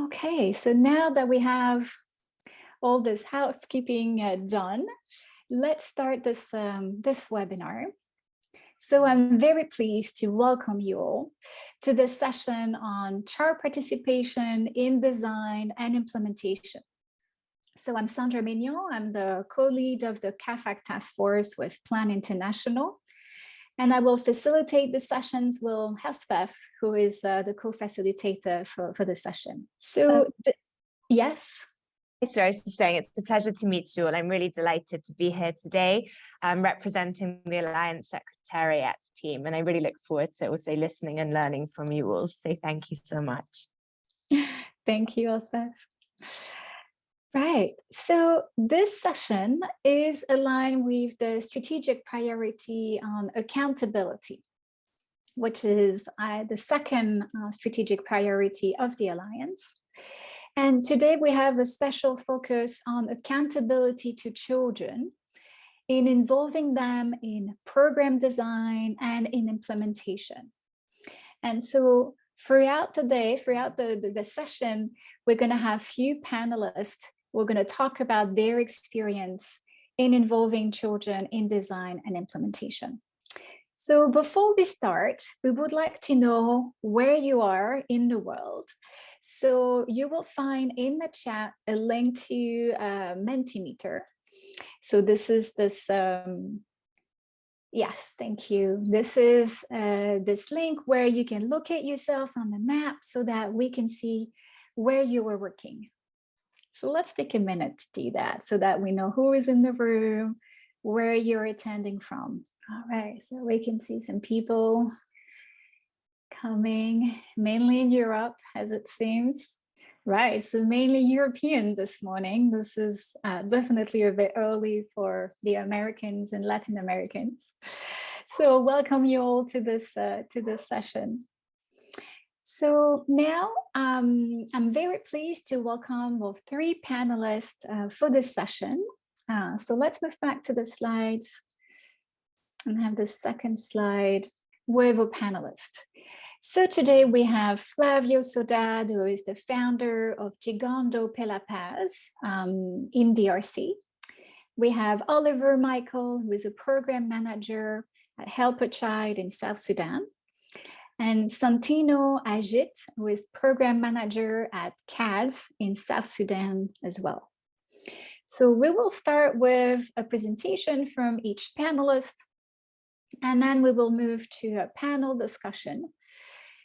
Okay, so now that we have all this housekeeping uh, done, let's start this, um, this webinar. So I'm very pleased to welcome you all to this session on child participation in design and implementation. So I'm Sandra Mignon, I'm the co-lead of the CAAFAG task force with Plan International. And I will facilitate the sessions with Elspeth, who is uh, the co-facilitator for, for the session. So, uh, yes. So I was just saying it's a pleasure to meet you and I'm really delighted to be here today um, representing the Alliance Secretariat team and I really look forward to also listening and learning from you all. So thank you so much. Thank you, Elspeth. Right, so this session is aligned with the strategic priority on accountability, which is uh, the second uh, strategic priority of the Alliance. And today we have a special focus on accountability to children in involving them in program design and in implementation. And so throughout the day, throughout the, the, the session, we're going to have few panelists we're going to talk about their experience in involving children in design and implementation. So before we start, we would like to know where you are in the world. So you will find in the chat a link to uh, Mentimeter. So this is this, um, yes, thank you. This is uh, this link where you can locate yourself on the map so that we can see where you are working. So let's take a minute to do that so that we know who is in the room, where you're attending from. All right, so we can see some people coming mainly in Europe as it seems. Right, so mainly European this morning. This is uh, definitely a bit early for the Americans and Latin Americans. So welcome you all to this uh, to this session. So now um, I'm very pleased to welcome well, three panelists uh, for this session. Uh, so let's move back to the slides and have the second slide with a panelist. So today we have Flavio Sodad, who is the founder of Gingando Pela Paz um, in DRC. We have Oliver Michael, who is a program manager at Help a Child in South Sudan and Santino Ajit, who is program manager at CATS in South Sudan as well. So we will start with a presentation from each panelist, and then we will move to a panel discussion.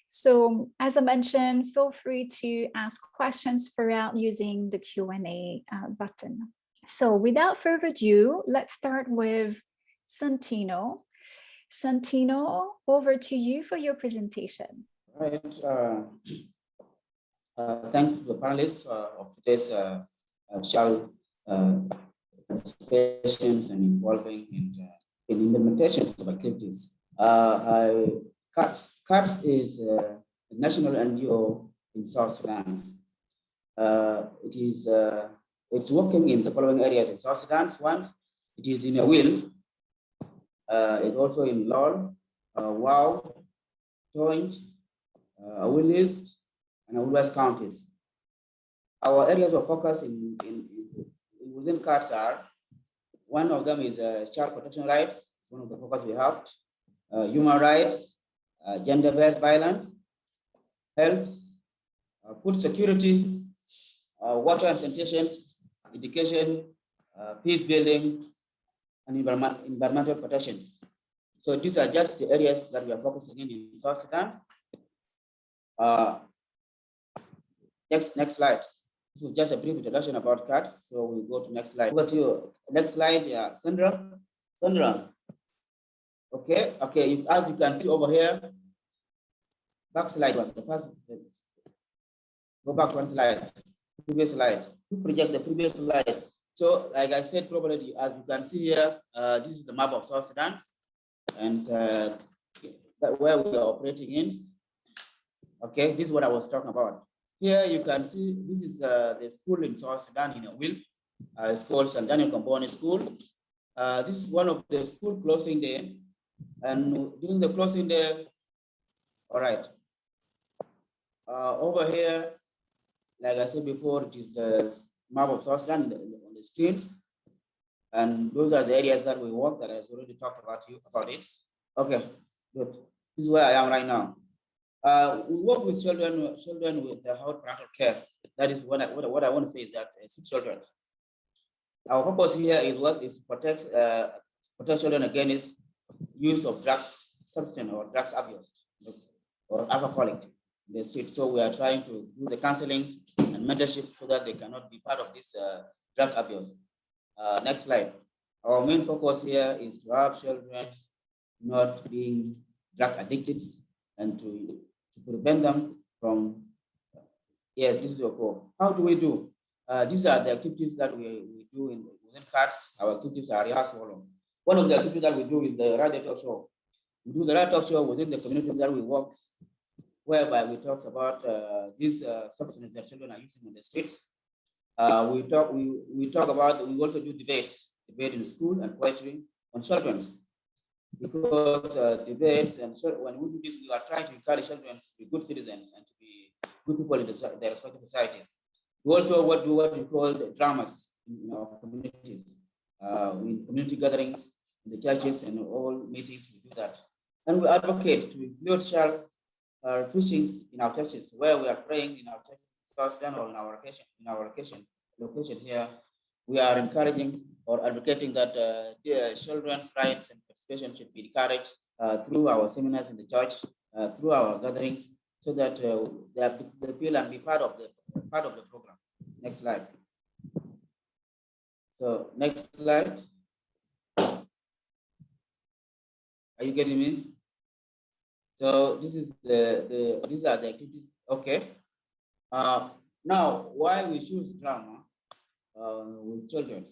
So as I mentioned, feel free to ask questions throughout using the Q&A uh, button. So without further ado, let's start with Santino, Santino, over to you for your presentation. All right. Uh, uh, thanks to the panelists uh, of today's uh, uh, uh, participations and involving in, in implementations of activities. I, CATS, CATS is a national NGO in South Sudan. it is it's working in the following areas in South Sudan. One, it is in Aweil uh, also in LOL, uh, Wau, Joint, uh, Willis, and West counties. Our areas of focus in, in, in within CATS are one of them is uh, child protection rights, one of the focus we have, uh, human rights, uh, gender-based violence, health, uh, food security, uh, water and sanitation, education, peace building, and environmental protections. So these are just the areas that we are focusing in in South Sudan. Uh, next, next slide. This was just a brief introduction about CATS. So we go to next slide. Over to you. Next slide, yeah, Sandra. Sandra. Okay, okay. As you can see over here, back slide was the first. Go back one slide. Previous slide. You project the previous slides. So, like I said, probably as you can see here, uh, this is the map of South Sudan, and uh, where we are operating in. Okay, this is what I was talking about. Here you can see this is uh, the school in South Sudan in Aweil. Uh, it's called San Daniel Comboni School. Uh, this is one of the school closing day, and during the closing day, all right. Uh, over here, like I said before, it is the map of South Sudan the. And those are the areas that we work that I already talked about you about it. Okay, good. This is where I am right now. Uh, we work with children, children with the health parental care. That is what I, what, what I want to say is that uh, six children. Our purpose here is what is protect uh, protect children against use of drugs, substance or drugs abuse or alcoholic in the street. So we are trying to do the counseling and mentorship so that they cannot be part of this uh, drug abuse. Uh, next slide. Our main focus here is to help children not being drug addicted and to, to prevent them from, yes, this is your call. How do we do? Uh, these are the activities that we, we do in, within CATS. Our activities are as. One of the activities that we do is the radio talk show. We do the radio talk show within the communities that we work, whereby we talk about uh, these uh, substances that children are using in the streets. Uh, we talk we, we talk about we also do debates, debate in school and poetry on children's because uh, debates and so when we do this, we are trying to encourage children to be good citizens and to be good people in the, their respective societies. We also what do what we call the dramas in our communities, uh, in community gatherings, in the churches and all meetings, we do that. And we advocate to include child uh, in our churches, where we are praying in our churches, in our location, in our here. We are encouraging or advocating that uh, the children's rights and participation should be encouraged uh, through our seminars in the church, uh, through our gatherings, so that uh, they, they feel and be part of the part of the program. Next slide. So next slide. Are you getting me? So this is the, the these are the activities. Okay. Uh, now, why we choose drama uh, with children?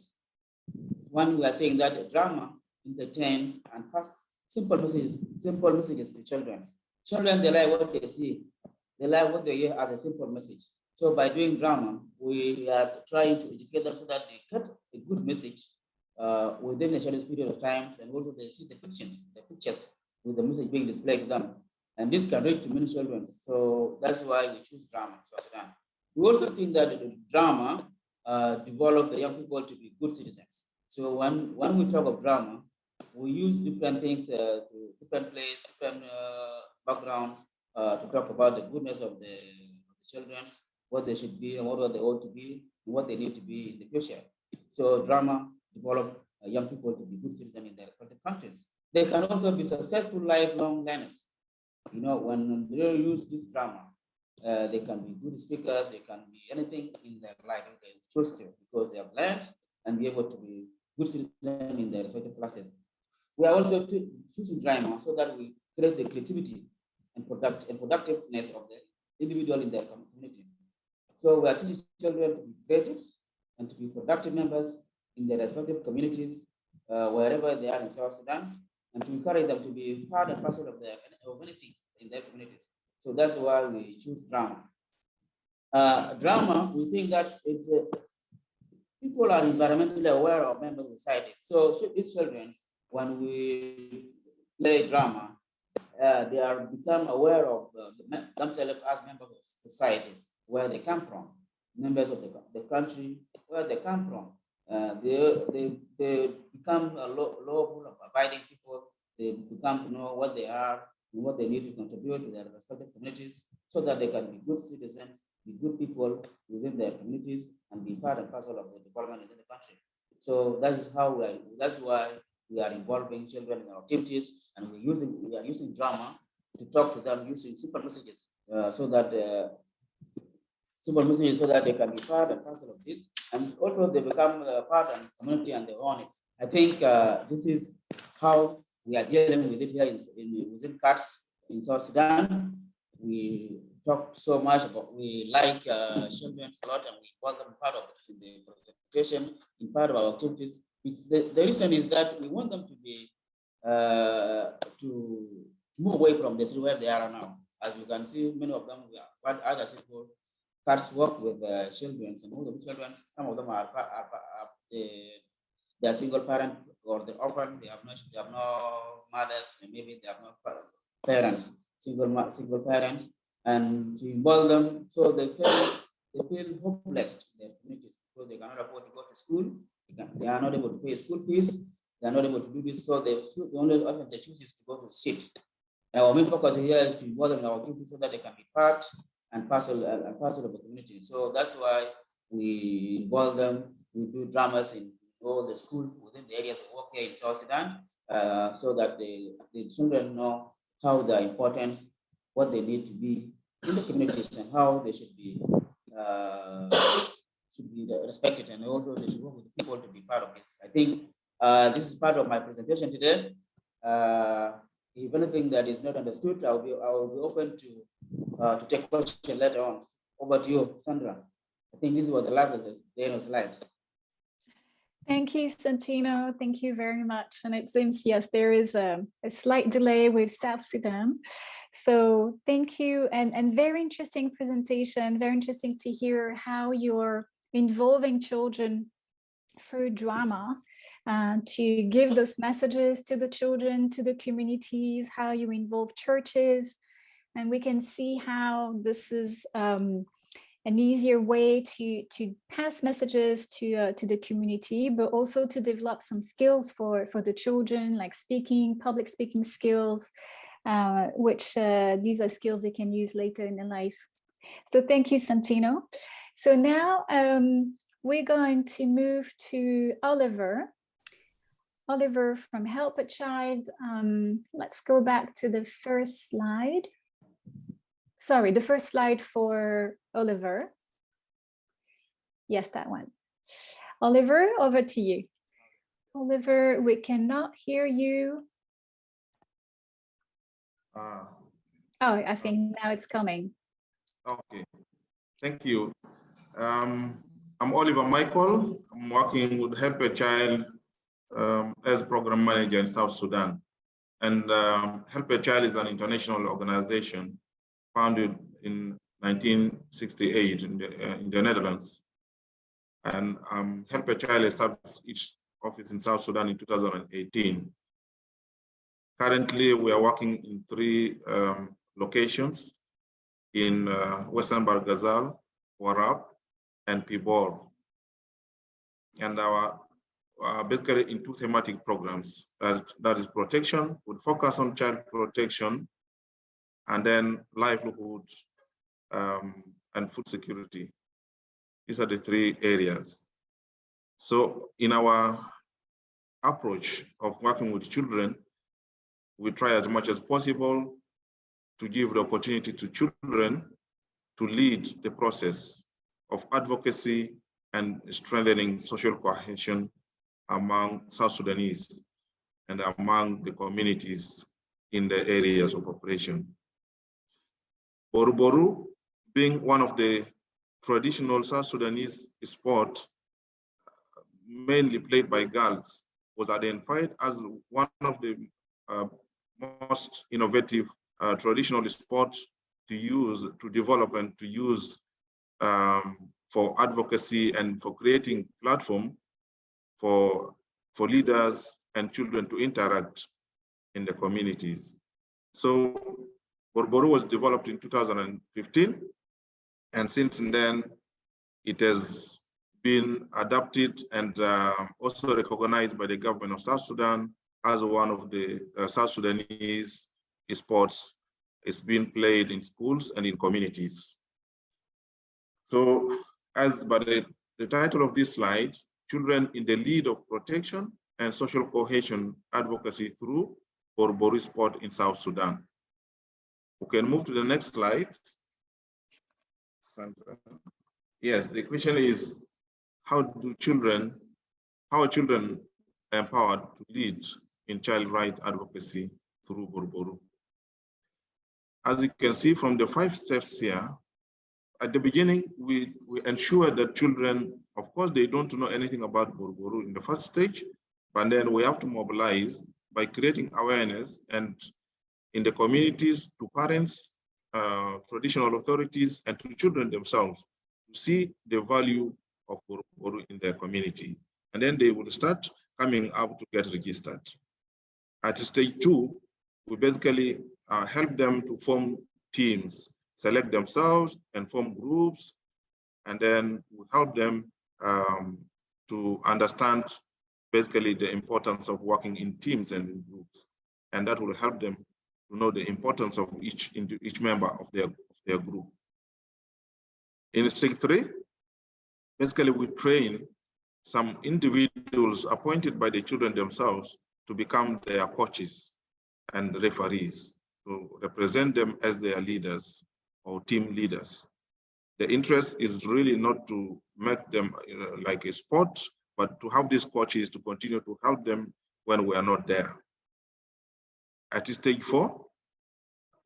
One, we are saying that drama entertains and pass simple messages, simple messages to children. Children, they like what they see. They like what they hear as a simple message. So by doing drama, we are trying to educate them so that they get a good message uh, within a short period of time, and also they see the pictures, the pictures with the message being displayed to them. And this can reach to many children. So that's why we choose drama. We also think that the drama uh, develop the young people to be good citizens. So when, when we talk of drama, we use different things, uh, different places, different uh, backgrounds uh, to talk about the goodness of the, the children what they should be and what they ought to be, and what they need to be in the future. So drama develop uh, young people to be good citizens in their respective countries. They can also be successful lifelong learners. You know, when they use this drama, uh, they can be good speakers, they can be anything in their life they choose to because they have learned and be able to be good citizens in their respective classes. We are also choosing drama so that we create the creativity and product and productiveness of the individual in their community. So we are teaching children to be creative and to be productive members in their respective communities, uh, wherever they are in South Sudan, and to encourage them to be part and parcel of their of anything in their communities. So that's why we choose drama. Uh, drama, we think that uh, people are environmentally aware of members of society. So these children, when we play drama, uh, they are become aware of uh, themselves as members of societies where they come from, members of the, the country where they come from. Uh, they, they, they become a lawful, abiding people. They become to know what they are and what they need to contribute to their respective communities so that they can be good citizens, be good people within their communities and be part and parcel of the development within the country. So that is how we are, that's why we are involving children in our activities and we're using, we are using drama to talk to them using simple messages uh, so that uh, simple messages so that they can be part and parcel of this, and also they become uh, part and community and they own it. I think uh, this is how we are dealing with it here in, in within in South Sudan. We talk so much about we like uh, children a lot and we want them part of this in the presentation, in part of our activities. The, the reason is that we want them to be uh, to move away from the this where they are now. As you can see, many of them, what others people CATS work with uh, children, and most of the children, some of them are, are, are, are are single parent or the orphan, they have no, they have no mothers, and maybe they have no parents, single single parents, and to involve them so they feel they feel hopeless in their communities because they cannot afford to go to school. They, can, they are not able to pay school fees. They are not able to do this. So they, the only option they choose is to go to street. And our main focus here is to involve them in our activities so that they can be part and parcel and parcel of the community. So that's why we involve them. We do dramas in all the school within the areas of work here in South Sudan, uh, so that the, the children know how the importance, what they need to be in the communities and how they should be uh, should be respected and also they should work with people to be part of this. I think uh, this is part of my presentation today. Uh, if anything that is not understood, I'll be I will be open to uh, to take questions later on. Over to you, Sandra. I think this was the last of the, the of slide. Thank you, Santino. Thank you very much. And it seems, yes, there is a, a slight delay with South Sudan. So thank you and, and very interesting presentation, very interesting to hear how you're involving children through drama uh, to give those messages to the children, to the communities, how you involve churches. And we can see how this is um, an easier way to, to pass messages to, uh, to the community, but also to develop some skills for, for the children, like speaking, public speaking skills, uh, which uh, these are skills they can use later in their life. So thank you, Santino. So now um, we're going to move to Oliver. Oliver from Help a Child. Um, let's go back to the first slide. Sorry, the first slide for Oliver. Yes, that one. Oliver, over to you. Oliver, we cannot hear you. Uh, Oh, I think now it's coming. okay, thank you. Um, I'm Oliver Michael. I'm working with Help a Child um, as program manager in South Sudan. And um, Help a Child is an international organization founded in 1968 in the, uh, in the Netherlands. And um, Help a Child established its office in South Sudan in 2018. Currently, we are working in three um, locations in uh, Western Bargazal, Warrap, and Pibor. And our uh, basically in two thematic programs, that, that is protection, with focus on child protection, and then livelihood um, and food security. These are the three areas. So in our approach of working with children, we try as much as possible to give the opportunity to children to lead the process of advocacy and strengthening social cohesion among South Sudanese and among the communities in the areas of operation. Borboru, being one of the traditional South Sudanese sport, mainly played by girls, was identified as one of the uh, most innovative uh, traditional sports to use, to develop and to use um, for advocacy and for creating platform for, for leaders and children to interact in the communities. So Borboru was developed in 2015, and since then it has been adapted and uh, also recognized by the government of South Sudan as one of the uh, South Sudanese sports is being played in schools and in communities. So as by the, the title of this slide, children in the lead of protection and social cohesion advocacy through Borboru sport in South Sudan. We can move to the next slide. Sandra. Yes, the question is, how do children, how are children empowered to lead in child right advocacy through Borboru? As you can see from the five steps here, at the beginning, we, we ensure that children, of course, they don't know anything about Borboru in the first stage, but then we have to mobilize by creating awareness and in the communities to parents, uh, traditional authorities, and to children themselves to see the value of Borboru in their community. And then they will start coming up to get registered. At stage two, we basically uh, help them to form teams, select themselves and form groups and then we help them um, to understand basically the importance of working in teams and in groups. And that will help them to know the importance of each, each member of their, of their group. In stage three, basically we train some individuals appointed by the children themselves to become their coaches and referees to represent them as their leaders or team leaders. The interest is really not to make them know, like a sport, but to have these coaches to continue to help them when we are not there. At stage four,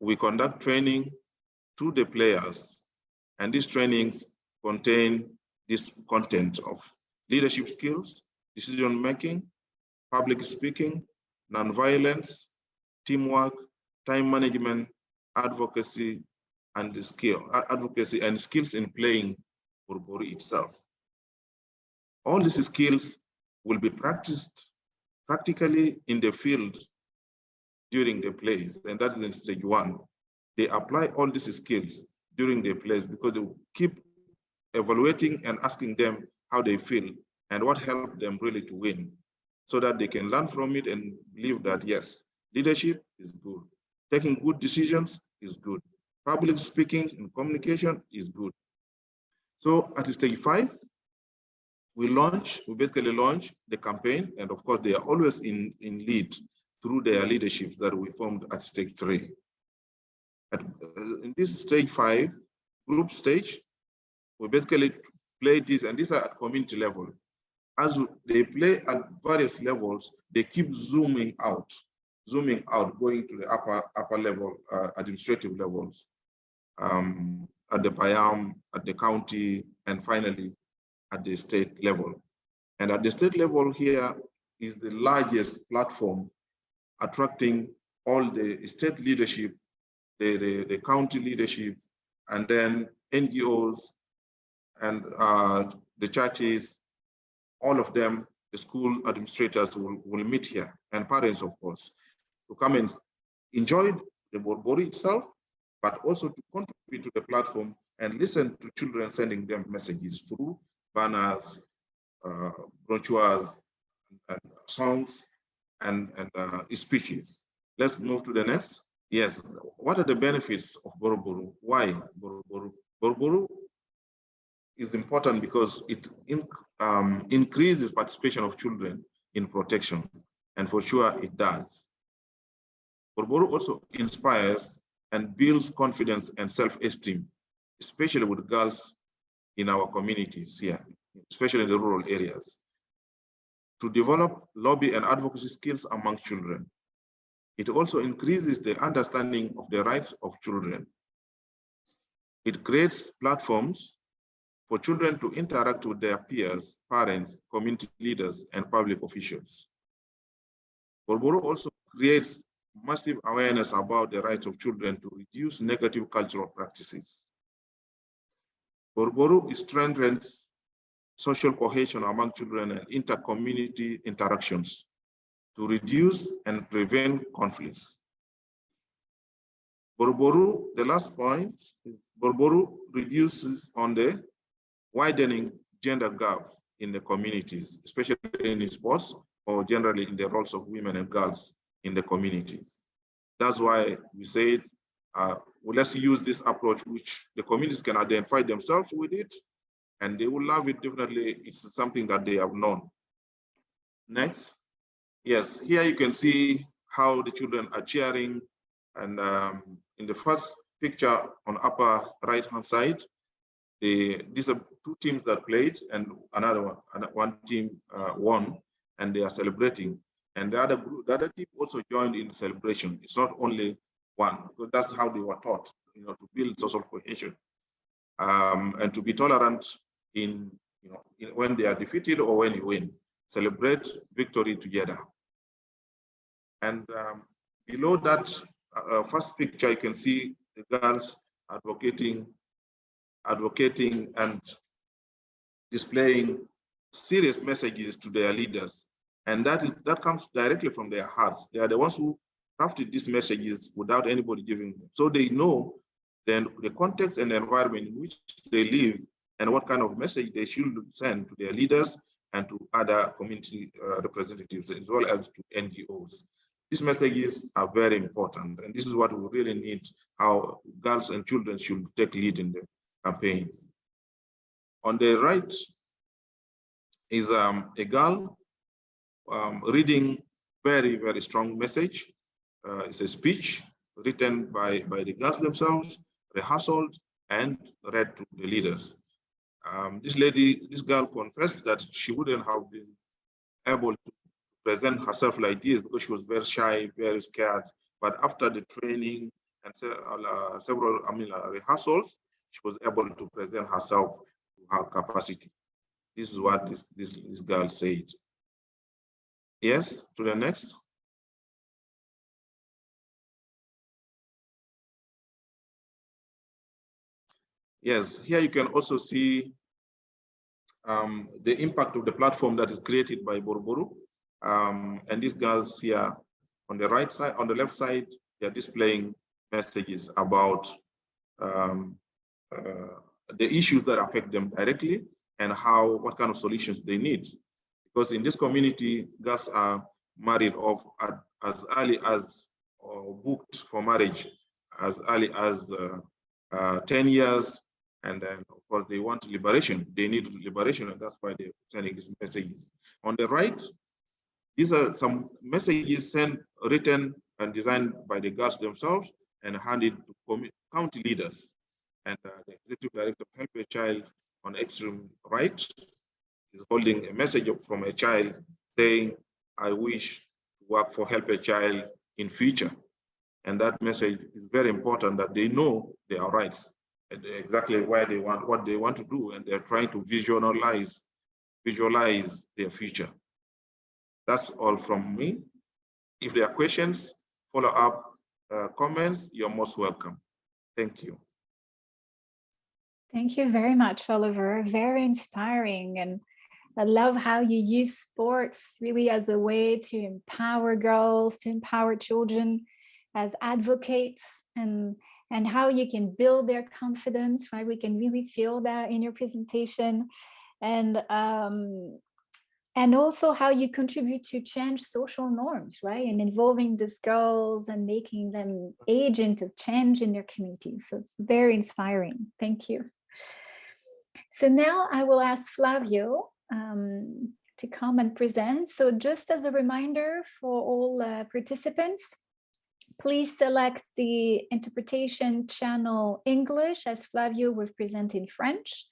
we conduct training to the players, and these trainings contain this content of leadership skills, decision making, public speaking, nonviolence, teamwork, time management, advocacy, and the skill, advocacy and skills in playing Borboru itself. All these skills will be practiced practically in the field during the plays, and that is in stage one. They apply all these skills during the plays because they keep evaluating and asking them how they feel and what helped them really to win so that they can learn from it and believe that yes, leadership is good. Taking good decisions is good. Public speaking and communication is good. So at stage five, we launch, we basically launch the campaign, and of course they are always in, in lead through their leadership that we formed at stage three. At, uh, in this stage five, group stage, we basically play this, and these are at community level. As they play at various levels, they keep zooming out, zooming out, going to the upper upper level, uh, administrative levels, um, at the Payam, at the county, and finally at the state level. And at the state level here is the largest platform attracting all the state leadership, the, the, the county leadership, and then NGOs and uh, the churches, all of them, the school administrators will, will meet here, and parents, of course, to come and enjoy the Borboru itself, but also to contribute to the platform and listen to children sending them messages through banners, uh, brochures, and songs, and, and uh, speeches. Let's move to the next. Yes, what are the benefits of Borboru? Why Borboru? Borboru is important because it in, um, increases participation of children in protection, and for sure it does. Boroboro also inspires and builds confidence and self-esteem, especially with girls in our communities here, especially in the rural areas, to develop lobby and advocacy skills among children. It also increases the understanding of the rights of children. It creates platforms for children to interact with their peers, parents, community leaders, and public officials. Borboru also creates massive awareness about the rights of children to reduce negative cultural practices. Borboru strengthens social cohesion among children and inter-community interactions to reduce and prevent conflicts. Borboru, the last point, is Borboru reduces on the widening gender gap in the communities, especially in sports or generally in the roles of women and girls in the communities. That's why we said, uh, well, let's use this approach, which the communities can identify themselves with it, and they will love it definitely. It's something that they have known. Next. Yes, here you can see how the children are cheering. And um, in the first picture on upper right hand side, the, these are two teams that played and another one, one team uh, won and they are celebrating. And the other group, the other team also joined in celebration. It's not only one, because that's how they were taught, you know, to build social cohesion um, and to be tolerant in, you know, in, when they are defeated or when you win. Celebrate victory together. And um, below that uh, uh, first picture, you can see the girls advocating, advocating and displaying serious messages to their leaders. And that is that comes directly from their hearts. They are the ones who crafted these messages without anybody giving them. So they know then the context and the environment in which they live and what kind of message they should send to their leaders and to other community uh, representatives as well as to NGOs. These messages are very important, and this is what we really need, how girls and children should take lead in the campaigns. On the right is um, a girl um, reading very, very strong message. Uh, it's a speech written by, by the girls themselves, rehearsed and read to the leaders. Um, this lady, this girl confessed that she wouldn't have been able to present herself like this because she was very shy, very scared. But after the training and uh, several I mean, uh, rehearsals, she was able to present herself to her capacity. This is what this, this, this girl said. Yes, to the next. Yes, here you can also see um, the impact of the platform that is created by Borboru. Um, and these girls here on the right side, on the left side, they're displaying messages about um, uh, the issues that affect them directly and how, what kind of solutions they need. Because in this community, girls are married off at, as early as or booked for marriage as early as uh, uh, 10 years. And then, of course, they want liberation. They need liberation, and that's why they're sending these messages. On the right, these are some messages sent, written, and designed by the girls themselves and handed to county leaders. And uh, the executive director of Help a Child on extreme right is holding a message from a child saying, I wish to work for Help a Child in future. And that message is very important that they know their rights exactly why they want what they want to do and they're trying to visualize visualize their future. That's all from me. If there are questions, follow up uh, comments, you're most welcome. Thank you. Thank you very much, Oliver. Very inspiring. And I love how you use sports really as a way to empower girls, to empower children as advocates and, and how you can build their confidence, right? We can really feel that in your presentation. And um, and also how you contribute to change social norms, right? And involving these girls and making them agent of change in their communities. So it's very inspiring. Thank you. So now I will ask Flavio um, to come and present. So just as a reminder for all uh, participants, please select the interpretation channel English as Flavio will present in French.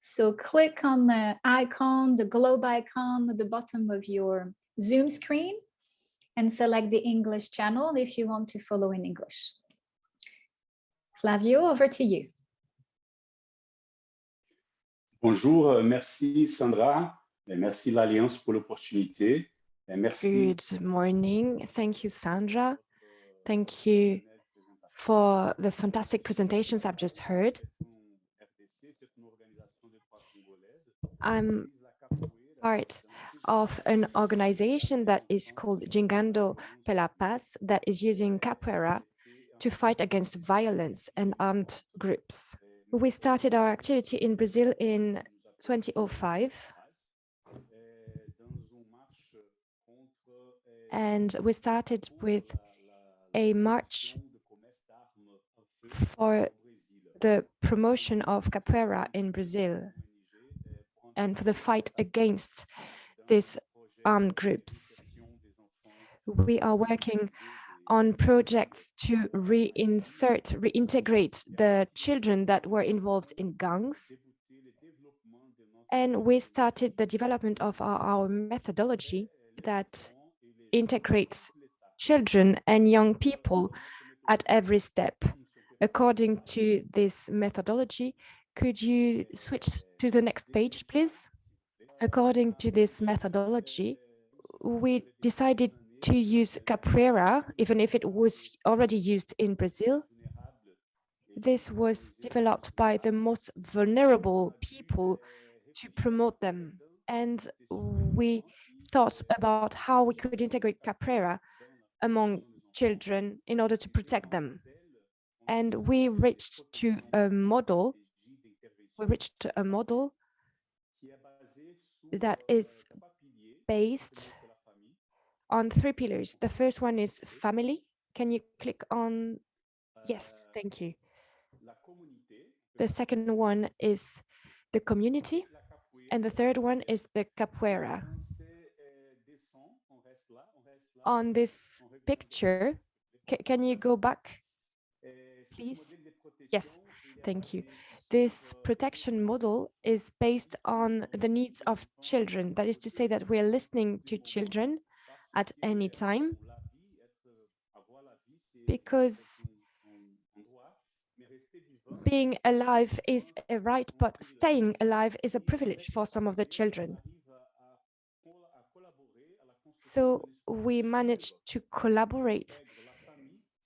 So click on the icon, the globe icon at the bottom of your Zoom screen and select the English channel if you want to follow in English. Flavio, over to you. Bonjour, euh, merci Sandra, et merci l'Alliance pour l'opportunité. Merci. Good morning. Thank you, Sandra. Thank you for the fantastic presentations I've just heard. I'm part of an organization that is called Gingando pela Paz that is using capoeira to fight against violence and armed groups. We started our activity in Brazil in 2005. And we started with a march for the promotion of capoeira in Brazil and for the fight against these armed groups. We are working on projects to reinsert, reintegrate the children that were involved in gangs. And we started the development of our, our methodology that integrates children and young people at every step. According to this methodology, could you switch to the next page, please? According to this methodology, we decided to use capoeira, even if it was already used in Brazil. This was developed by the most vulnerable people to promote them. And we thought about how we could integrate capoeira among children in order to protect them. And we reached to a model we reached a model that is based on three pillars. The first one is family. Can you click on? Yes, thank you. The second one is the community. And the third one is the capoeira. On this picture, ca can you go back, please? Yes, thank you. This protection model is based on the needs of children. That is to say that we're listening to children at any time because being alive is a right, but staying alive is a privilege for some of the children. So we managed to collaborate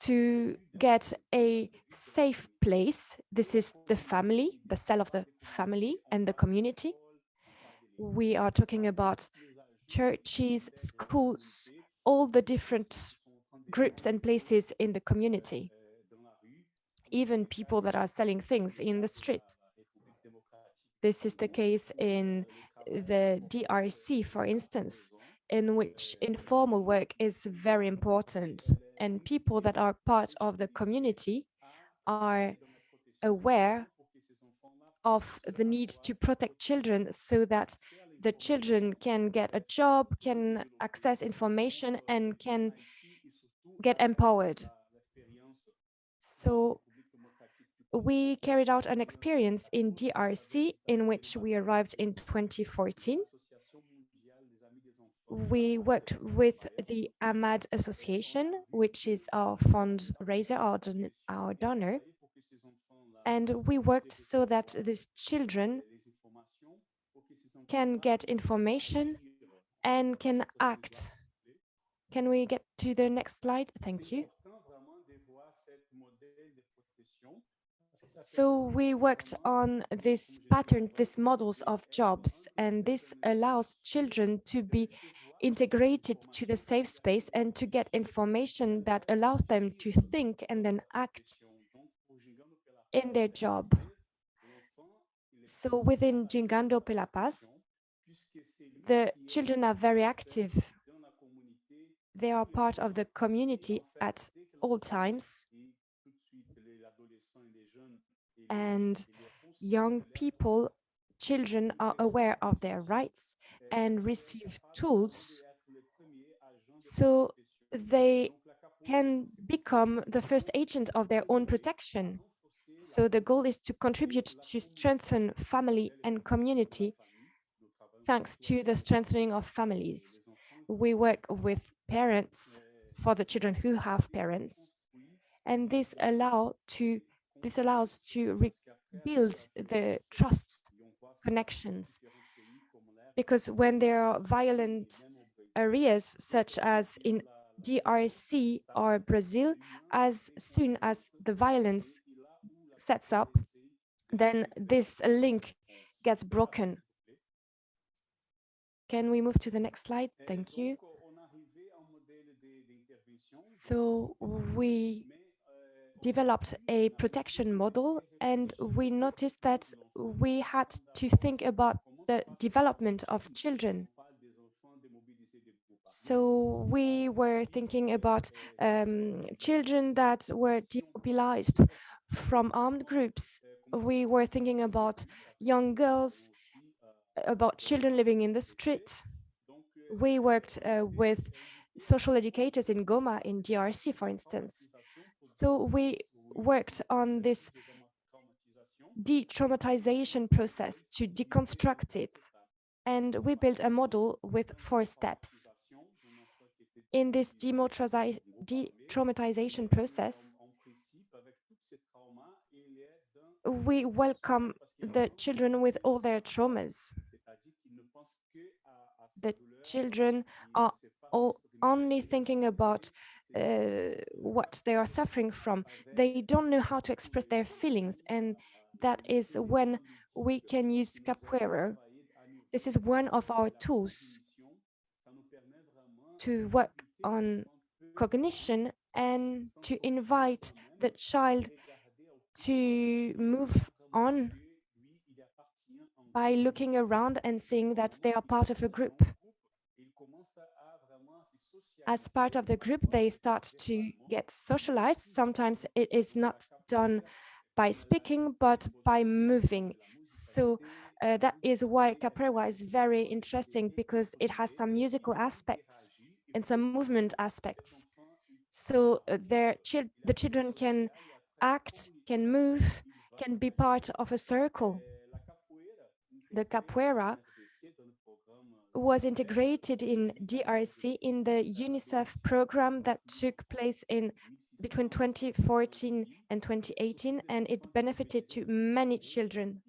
to get a safe place. This is the family, the cell of the family and the community. We are talking about churches, schools, all the different groups and places in the community, even people that are selling things in the street. This is the case in the DRC, for instance, in which informal work is very important and people that are part of the community are aware of the need to protect children so that the children can get a job, can access information and can get empowered. So we carried out an experience in DRC in which we arrived in 2014 we worked with the AMAD Association, which is our fundraiser, our, don our donor, and we worked so that these children can get information and can act. Can we get to the next slide? Thank you. So we worked on this pattern, these models of jobs, and this allows children to be integrated to the safe space and to get information that allows them to think and then act in their job. So within Gingando Pela Paz, the children are very active. They are part of the community at all times. And young people children are aware of their rights and receive tools so they can become the first agent of their own protection. So the goal is to contribute to strengthen family and community thanks to the strengthening of families. We work with parents for the children who have parents, and this allow to this allows to rebuild the trust connections. Because when there are violent areas, such as in DRC or Brazil, as soon as the violence sets up, then this link gets broken. Can we move to the next slide? Thank you. So we developed a protection model and we noticed that we had to think about the development of children. So we were thinking about um, children that were demobilized from armed groups. We were thinking about young girls, about children living in the street. We worked uh, with social educators in Goma in DRC, for instance. So we worked on this de-traumatization process to deconstruct it. And we built a model with four steps. In this de-traumatization process, we welcome the children with all their traumas. The children are all only thinking about uh, what they are suffering from. They don't know how to express their feelings, and that is when we can use capoeira. This is one of our tools to work on cognition and to invite the child to move on by looking around and seeing that they are part of a group. As part of the group, they start to get socialized. Sometimes it is not done by speaking, but by moving. So uh, that is why capoeira is very interesting because it has some musical aspects and some movement aspects. So uh, their the children can act, can move, can be part of a circle. The capoeira was integrated in DRC in the UNICEF program that took place in between 2014 and 2018, and it benefited to many children.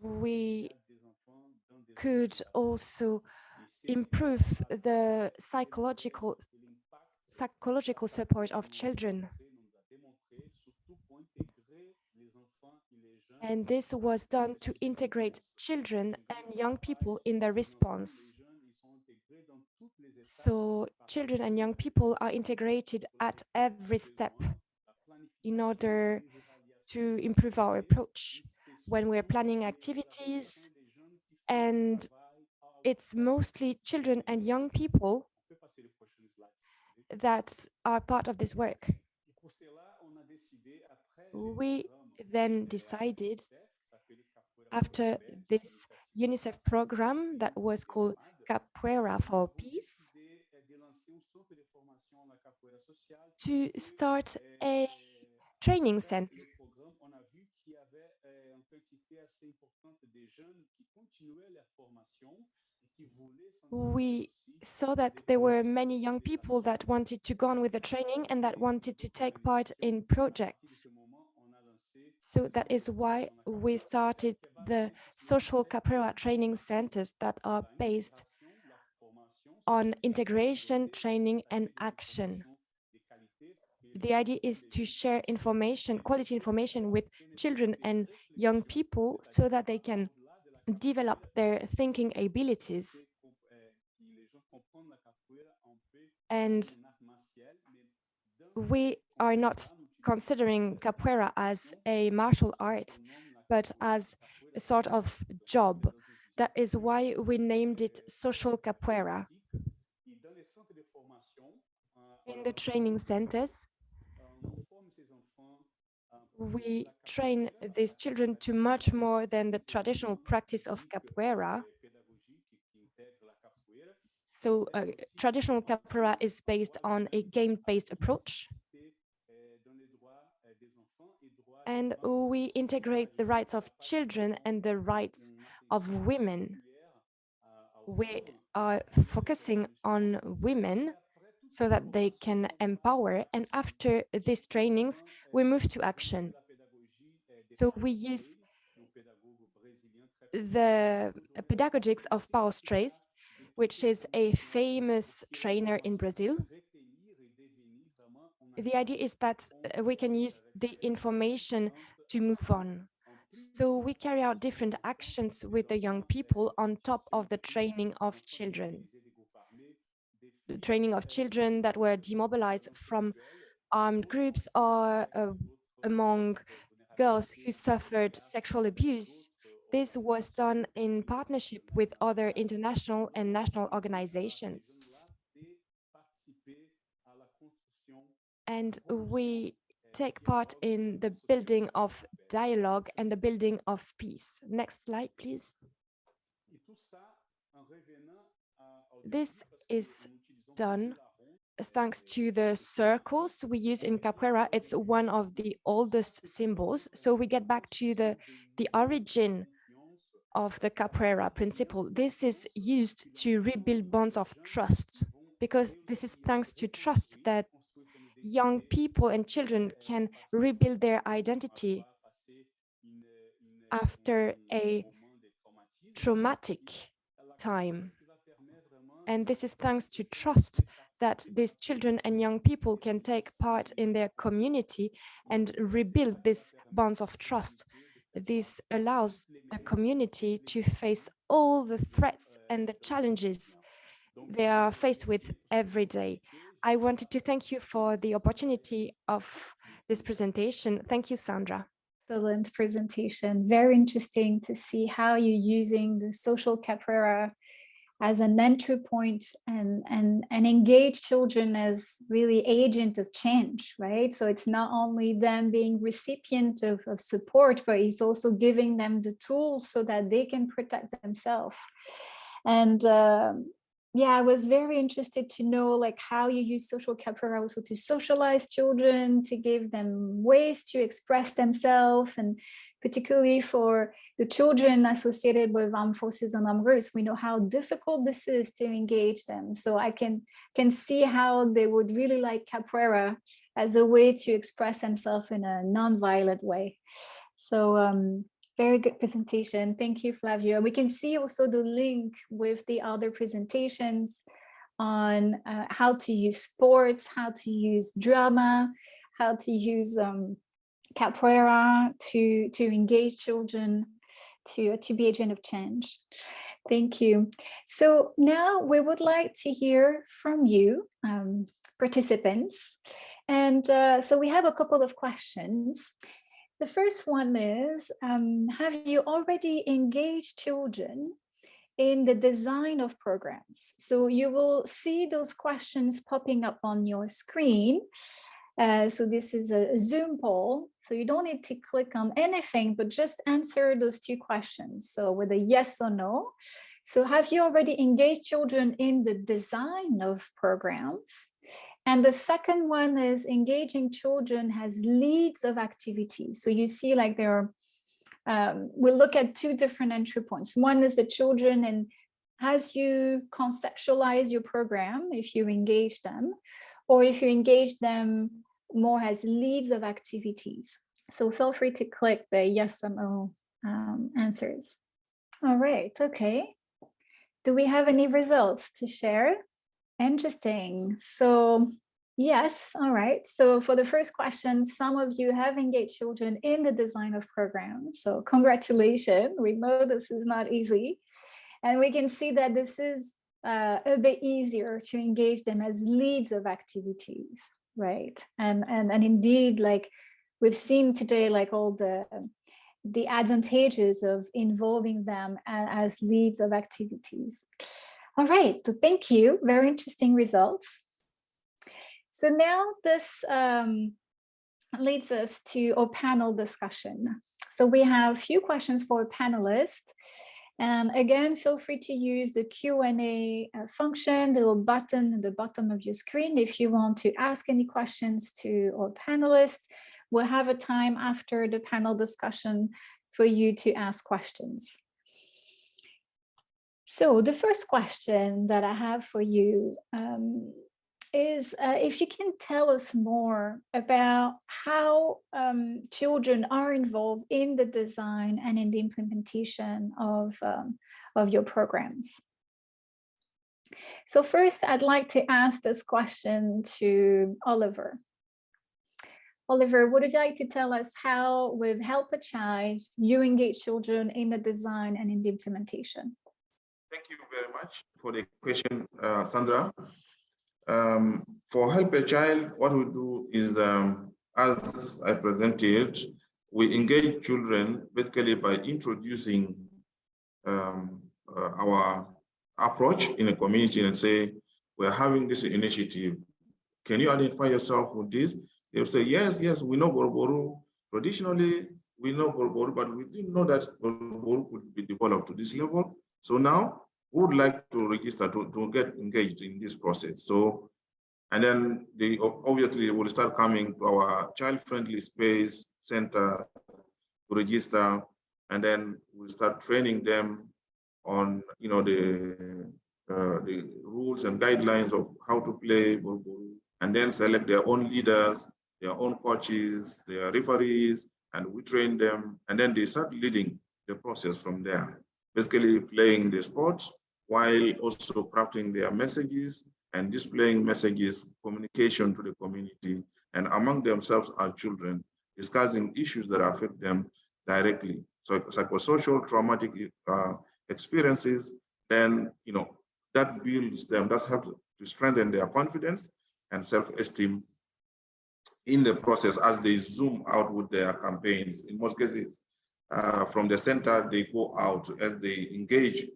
We could also improve the psychological psychological support of children. And this was done to integrate children and young people in the response. So children and young people are integrated at every step in order to improve our approach when we're planning activities. And it's mostly children and young people that are part of this work. We then decided after this UNICEF program that was called Capoeira for Peace to start a training center. We saw that there were many young people that wanted to go on with the training and that wanted to take part in projects. So that is why we started the social capoeira training centers that are based on integration, training, and action. The idea is to share information, quality information with children and young people so that they can develop their thinking abilities. And we are not considering capoeira as a martial art, but as a sort of job. That is why we named it social capoeira. In the training centers, we train these children to much more than the traditional practice of capoeira. So uh, traditional capoeira is based on a game-based approach. And we integrate the rights of children and the rights of women. We are focusing on women so that they can empower. And after these trainings, we move to action. So we use the pedagogics of Paulo Freire, which is a famous trainer in Brazil. The idea is that uh, we can use the information to move on. So we carry out different actions with the young people on top of the training of children The training of children that were demobilized from armed groups or uh, among girls who suffered sexual abuse. This was done in partnership with other international and national organizations. And we take part in the building of dialogue and the building of peace. Next slide, please. This is done thanks to the circles we use in capoeira. It's one of the oldest symbols. So we get back to the, the origin of the capoeira principle. This is used to rebuild bonds of trust because this is thanks to trust that young people and children can rebuild their identity after a traumatic time. And this is thanks to trust that these children and young people can take part in their community and rebuild these bonds of trust. This allows the community to face all the threats and the challenges they are faced with every day. I wanted to thank you for the opportunity of this presentation. Thank you, Sandra. Excellent presentation. Very interesting to see how you're using the social capoeira as an entry point and, and, and engage children as really agent of change, right? So it's not only them being recipient of, of support, but it's also giving them the tools so that they can protect themselves. And um, yeah, I was very interested to know like how you use social capoeira also to socialize children, to give them ways to express themselves and particularly for the children associated with armed forces and armed groups, we know how difficult this is to engage them. So I can, can see how they would really like capoeira as a way to express themselves in a non-violent way. So um, very good presentation. Thank you, Flavio. We can see also the link with the other presentations on uh, how to use sports, how to use drama, how to use um, capoeira to, to engage children, to, to be agent of change. Thank you. So now we would like to hear from you, um, participants. And uh, so we have a couple of questions. The first one is, um, have you already engaged children in the design of programs? So you will see those questions popping up on your screen. Uh, so this is a Zoom poll. So you don't need to click on anything, but just answer those two questions. So with a yes or no. So have you already engaged children in the design of programs? And the second one is engaging children has leads of activities. So you see like there are, um, we'll look at two different entry points. One is the children and as you conceptualize your program, if you engage them, or if you engage them more as leads of activities. So feel free to click the yes or no um, answers. All right, okay. Do we have any results to share? Interesting. So yes, all right. So for the first question, some of you have engaged children in the design of programs. So congratulations. We know this is not easy. And we can see that this is uh, a bit easier to engage them as leads of activities right and and and indeed like we've seen today like all the the advantages of involving them as leads of activities all right so thank you very interesting results so now this um, leads us to our panel discussion so we have a few questions for panelists and again, feel free to use the Q&A uh, function, the little button at the bottom of your screen if you want to ask any questions to our panelists. We'll have a time after the panel discussion for you to ask questions. So the first question that I have for you um, is uh, if you can tell us more about how um, children are involved in the design and in the implementation of, um, of your programs. So first, I'd like to ask this question to Oliver. Oliver, would you like to tell us how with Help a Child, you engage children in the design and in the implementation? Thank you very much for the question, uh, Sandra. Um, for Help a Child, what we do is, um, as I presented, we engage children basically by introducing um, uh, our approach in a community and say, we're having this initiative. Can you identify yourself with this? They'll say, yes, yes, we know Borboru. Traditionally, we know Borboru, but we didn't know that Borboru could be developed to this level. So now who would like to register to, to get engaged in this process. So, and then they obviously will start coming to our child-friendly space center to register, and then we'll start training them on, you know, the uh, the rules and guidelines of how to play, and then select their own leaders, their own coaches, their referees, and we train them, and then they start leading the process from there. Basically playing the sport while also crafting their messages and displaying messages, communication to the community, and among themselves are children, discussing issues that affect them directly. So psychosocial traumatic uh, experiences, then, you know, that builds them, that's helps to strengthen their confidence. and self-esteem in the process as they zoom out with their campaigns. In most cases, uh, from the center, they go out as they engage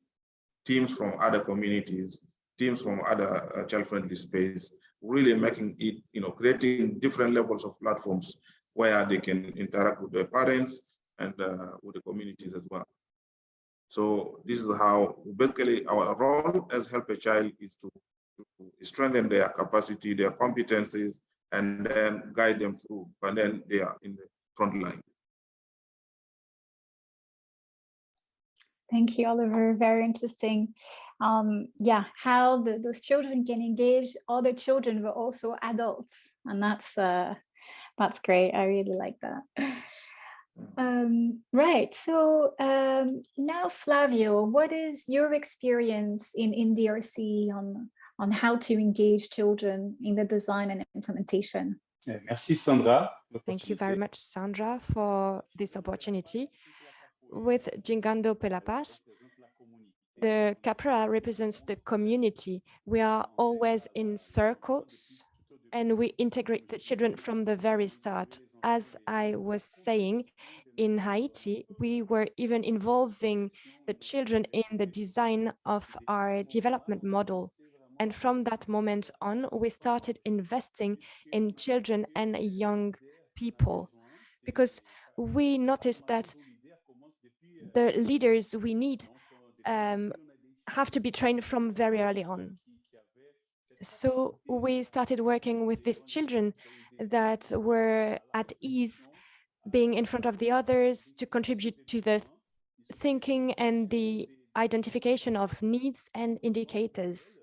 teams from other communities, teams from other uh, child-friendly space, really making it, you know, creating different levels of platforms where they can interact with their parents and uh, with the communities as well. So this is how basically our role as help a child is to, to strengthen their capacity, their competencies, and then guide them through, and then they are in the front line. Thank you, Oliver. Very interesting. Um, yeah, how the, those children can engage other children, but also adults, and that's uh, that's great. I really like that. Um, right. So um, now, Flavio, what is your experience in in DRC on on how to engage children in the design and implementation? Merci, Sandra. Thank you very much, Sandra, for this opportunity. With Gingando Pelapas, the CAPRA represents the community. We are always in circles and we integrate the children from the very start. As I was saying, in Haiti, we were even involving the children in the design of our development model. And from that moment on, we started investing in children and young people because we noticed that the leaders we need um, have to be trained from very early on. So we started working with these children that were at ease being in front of the others to contribute to the thinking and the identification of needs and indicators.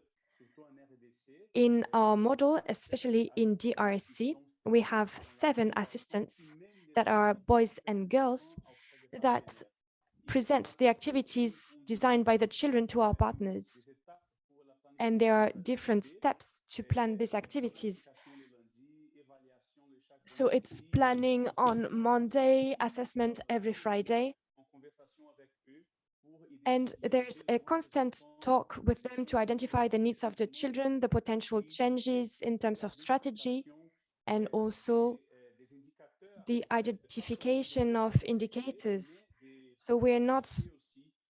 In our model, especially in DRC, we have seven assistants that are boys and girls that present the activities designed by the children to our partners. And there are different steps to plan these activities. So it's planning on Monday, assessment every Friday, and there's a constant talk with them to identify the needs of the children, the potential changes in terms of strategy, and also the identification of indicators. So we're not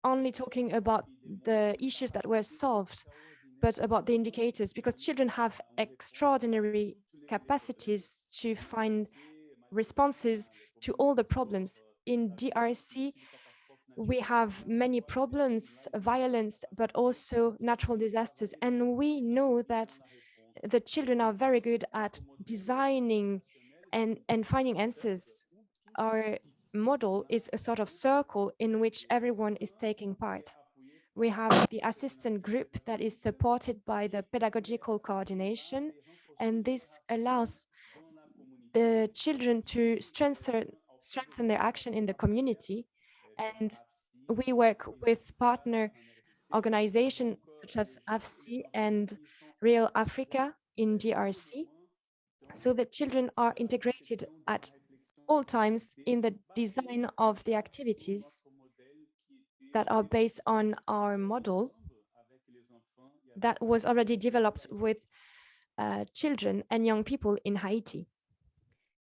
only talking about the issues that were solved, but about the indicators, because children have extraordinary capacities to find responses to all the problems. In DRC, we have many problems, violence, but also natural disasters. And we know that the children are very good at designing and, and finding answers. Our model is a sort of circle in which everyone is taking part. We have the assistant group that is supported by the pedagogical coordination, and this allows the children to strengthen, strengthen their action in the community and we work with partner organizations such as AFSI and Real Africa in DRC. So that children are integrated at all times in the design of the activities that are based on our model that was already developed with uh, children and young people in Haiti.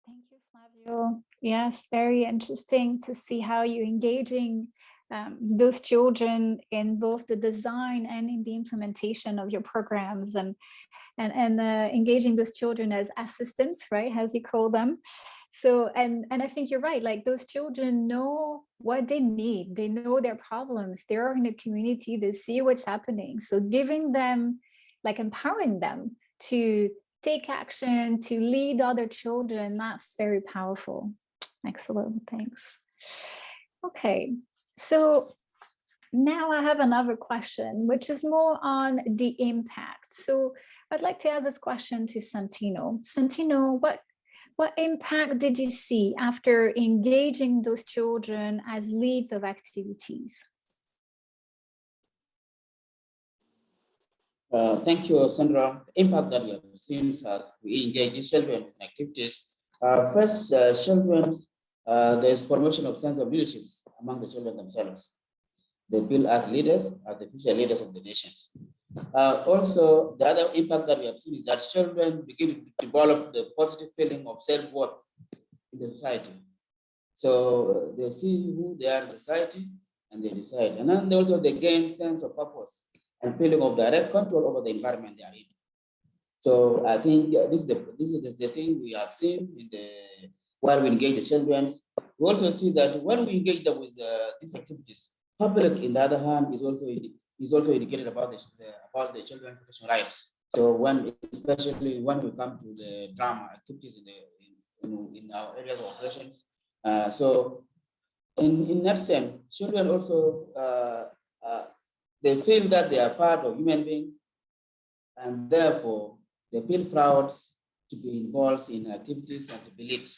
Thank you, Flavio. Yes, very interesting to see how you're engaging um, those children in both the design and in the implementation of your programs and and, and uh, engaging those children as assistants, right, as you call them. So, and, and I think you're right, like those children know what they need, they know their problems, they're in a community, they see what's happening. So giving them, like empowering them to take action, to lead other children, that's very powerful. Excellent, thanks. Okay, so now I have another question, which is more on the impact. So I'd like to ask this question to Santino. Santino, what, what impact did you see after engaging those children as leads of activities? Uh, thank you, Sandra. The impact that we have seen as we engage children in activities. Uh, first, uh, children uh, there's formation of sense of leadership among the children themselves. They feel as leaders, as the future leaders of the nations. Uh, also, the other impact that we have seen is that children begin to develop the positive feeling of self-worth in the society. So uh, they see who they are in society and they decide. And then they also they gain sense of purpose and feeling of direct control over the environment they are in. So I think this is the this is the thing we have seen in the while we engage the children. We also see that when we engage them with uh, these activities, public, in the other hand, is also is also educated about the, about the children protection rights. So when especially when we come to the drama activities in the in, in our areas of operations, uh, so in in that sense, children also uh, uh, they feel that they are part of human being, and therefore they feel proud to be involved in activities and to be lead.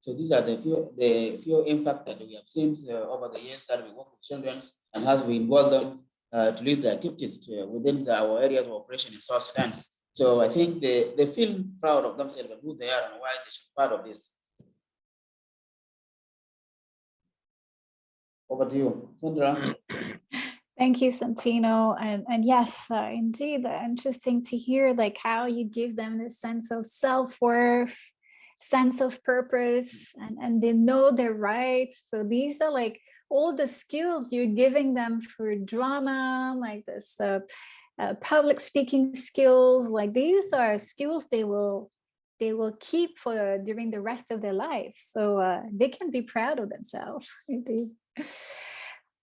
So these are the few the few impact that we have seen uh, over the years that we work with children and as we involve them uh, to lead the activities to, within our areas of operation in South Sudan. So I think they, they feel proud of themselves and who they are and why they should be part of this. Over to you, Sandra. Thank you, Santino. And, and yes, uh, indeed, uh, interesting to hear like how you give them this sense of self-worth, sense of purpose, and, and they know their rights. So these are like all the skills you're giving them for drama, like this uh, uh, public speaking skills, like these are skills they will they will keep for during the rest of their life. So uh, they can be proud of themselves. Indeed.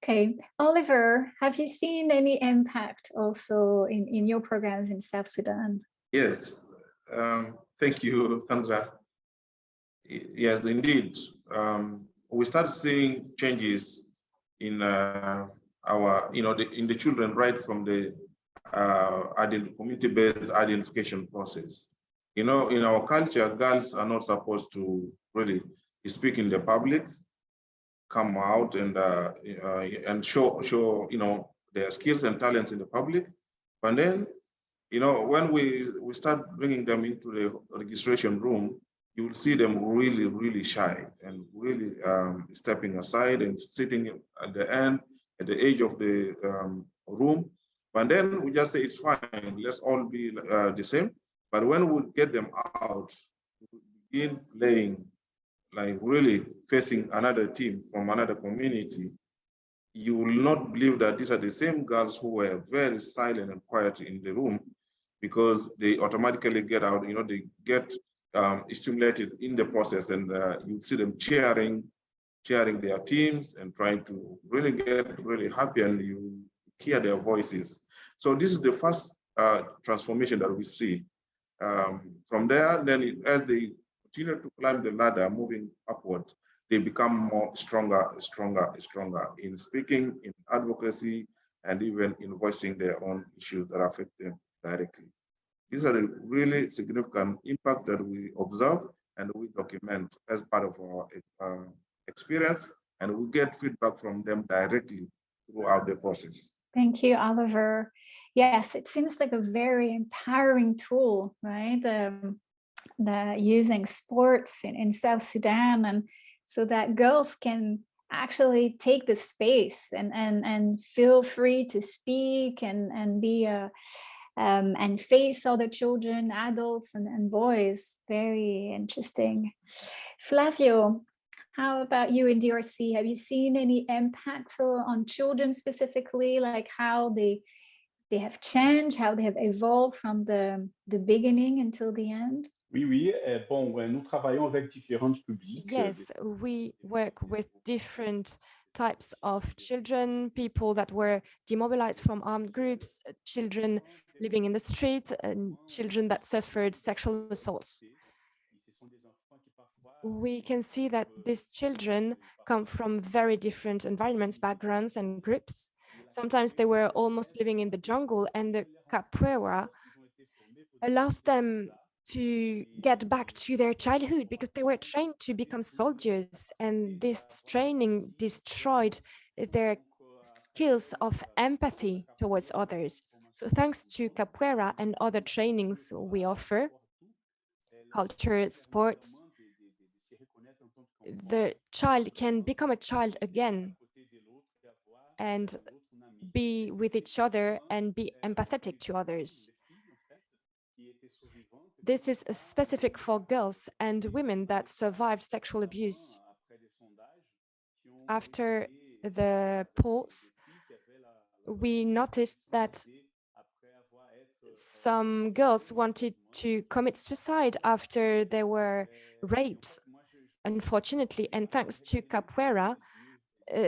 Okay, Oliver, have you seen any impact also in, in your programs in South Sudan? Yes, um, thank you, Sandra. Yes, indeed. Um, we start seeing changes in uh, our, you know, the, in the children right from the uh, community-based identification process. You know, in our culture, girls are not supposed to really speak in the public come out and uh, uh, and show show you know their skills and talents in the public. But then, you know, when we we start bringing them into the registration room, you will see them really really shy and really um, stepping aside and sitting at the end at the edge of the um, room. But then we just say it's fine. Let's all be uh, the same. But when we get them out, begin playing like really facing another team from another community, you will not believe that these are the same girls who were very silent and quiet in the room because they automatically get out, you know, they get um, stimulated in the process and uh, you see them cheering, cheering their teams and trying to really get really happy and you hear their voices. So this is the first uh, transformation that we see. Um, from there, then as they continue to climb the ladder, moving upward, they become more stronger, stronger, stronger in speaking, in advocacy, and even in voicing their own issues that affect them directly. These are the really significant impact that we observe and we document as part of our uh, experience, and we get feedback from them directly throughout the process. Thank you, Oliver. Yes, it seems like a very empowering tool, right? Um, the using sports in, in South Sudan and so that girls can actually take the space and and and feel free to speak and and be a um, and face other children, adults and, and boys. Very interesting. Flavio, how about you in DRC? Have you seen any impact for, on children specifically, like how they they have changed, how they have evolved from the, the beginning until the end? Oui, oui. Euh, bon, nous travaillons avec différents publics. Euh, yes, we work with different types of children, people that were demobilized from armed groups, uh, children living in the street, and children that suffered sexual assaults. We can see that these children come from very different environments, backgrounds, and groups. Sometimes they were almost living in the jungle, and the capoeira allows them to get back to their childhood because they were trained to become soldiers and this training destroyed their skills of empathy towards others. So thanks to capoeira and other trainings we offer, culture, sports, the child can become a child again and be with each other and be empathetic to others. This is specific for girls and women that survived sexual abuse. After the polls, we noticed that some girls wanted to commit suicide after they were raped, unfortunately, and thanks to Capoeira, uh,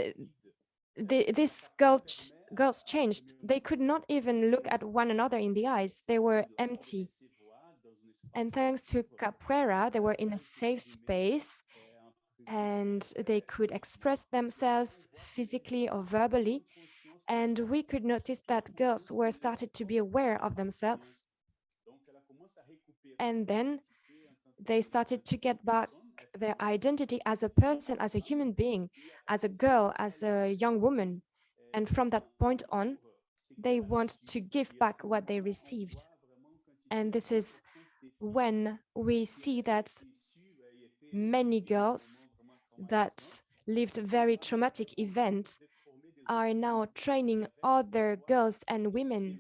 the, this girl ch girls changed. They could not even look at one another in the eyes. They were empty. And thanks to Capoeira, they were in a safe space and they could express themselves physically or verbally. And we could notice that girls were started to be aware of themselves. And then they started to get back their identity as a person, as a human being, as a girl, as a young woman. And from that point on, they want to give back what they received. And this is when we see that many girls that lived very traumatic events are now training other girls and women.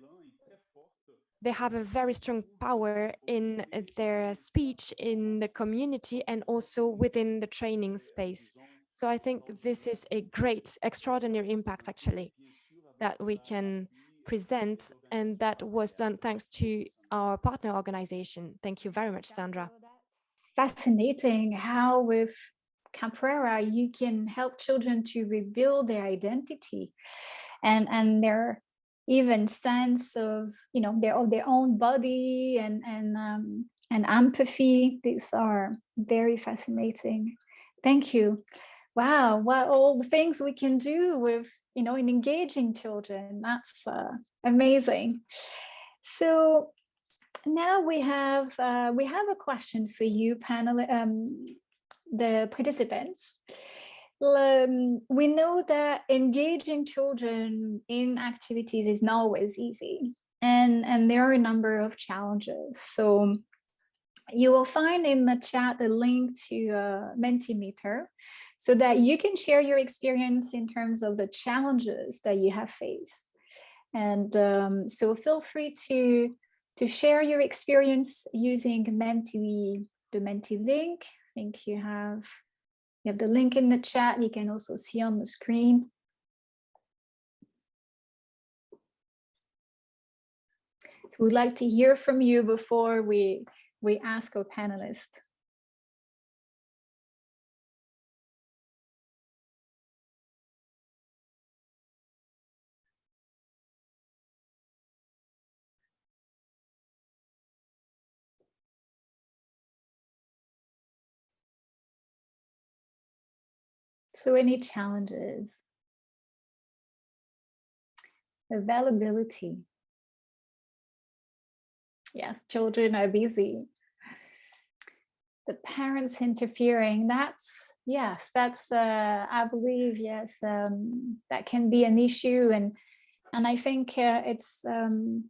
They have a very strong power in their speech, in the community, and also within the training space. So I think this is a great, extraordinary impact, actually, that we can present, and that was done thanks to our partner organization. Thank you very much, Sandra. Fascinating how with Capoeira, you can help children to rebuild their identity and, and their even sense of, you know, their, of their own body and, and, um, and empathy. These are very fascinating. Thank you. Wow, what all the things we can do with, you know, in engaging children. That's uh, amazing. So now we have uh, we have a question for you panel um, the participants um, we know that engaging children in activities is not always easy and and there are a number of challenges so you will find in the chat the link to uh, Mentimeter so that you can share your experience in terms of the challenges that you have faced. And um, so feel free to to share your experience using Menti, the Menti link. I think you have, you have the link in the chat. You can also see on the screen. So we'd like to hear from you before we, we ask our panelists. So any challenges? Availability. Yes, children are busy. The parents interfering, that's, yes, that's, uh, I believe, yes, um, that can be an issue. And, and I think uh, it's, um,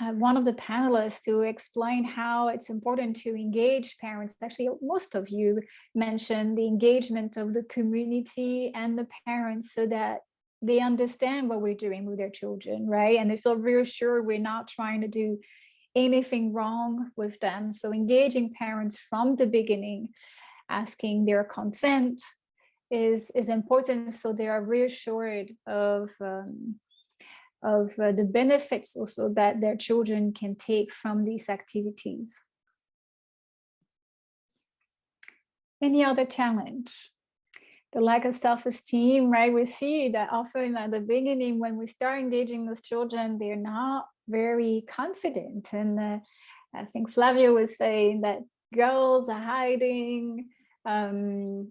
uh, one of the panelists to explain how it's important to engage parents. Actually, most of you mentioned the engagement of the community and the parents so that they understand what we're doing with their children, right? And they feel reassured we're not trying to do anything wrong with them. So engaging parents from the beginning, asking their consent is, is important so they are reassured of um, of uh, the benefits also that their children can take from these activities. Any other challenge? The lack of self-esteem, right? We see that often at the beginning when we start engaging those children, they're not very confident. And uh, I think Flavio was saying that girls are hiding, um,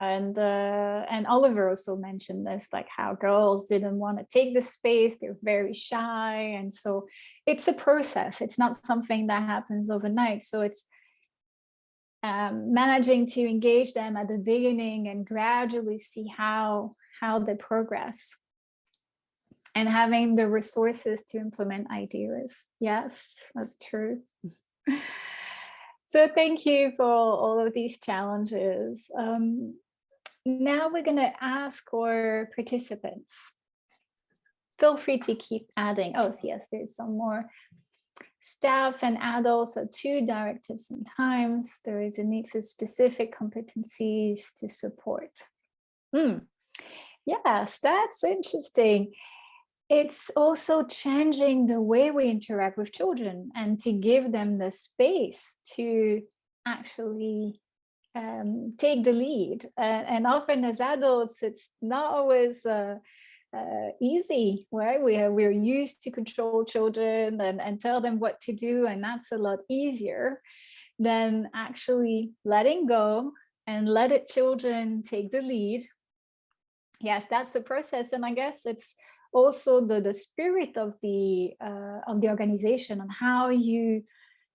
and uh, and Oliver also mentioned this, like how girls didn't want to take the space, they're very shy. And so it's a process. It's not something that happens overnight. So it's um, managing to engage them at the beginning and gradually see how, how they progress and having the resources to implement ideas. Yes, that's true. so thank you for all of these challenges. Um, now we're going to ask our participants. feel free to keep adding. Oh, yes, there's some more staff and adults are two directives sometimes. There is a need for specific competencies to support. Hmm. Yes, that's interesting. It's also changing the way we interact with children and to give them the space to actually um, take the lead. And often as adults, it's not always uh, uh, easy, right? We are, we're used to control children and, and tell them what to do, and that's a lot easier than actually letting go and let it children take the lead. Yes, that's the process. And I guess it's also the, the spirit of the uh, of the organization and how you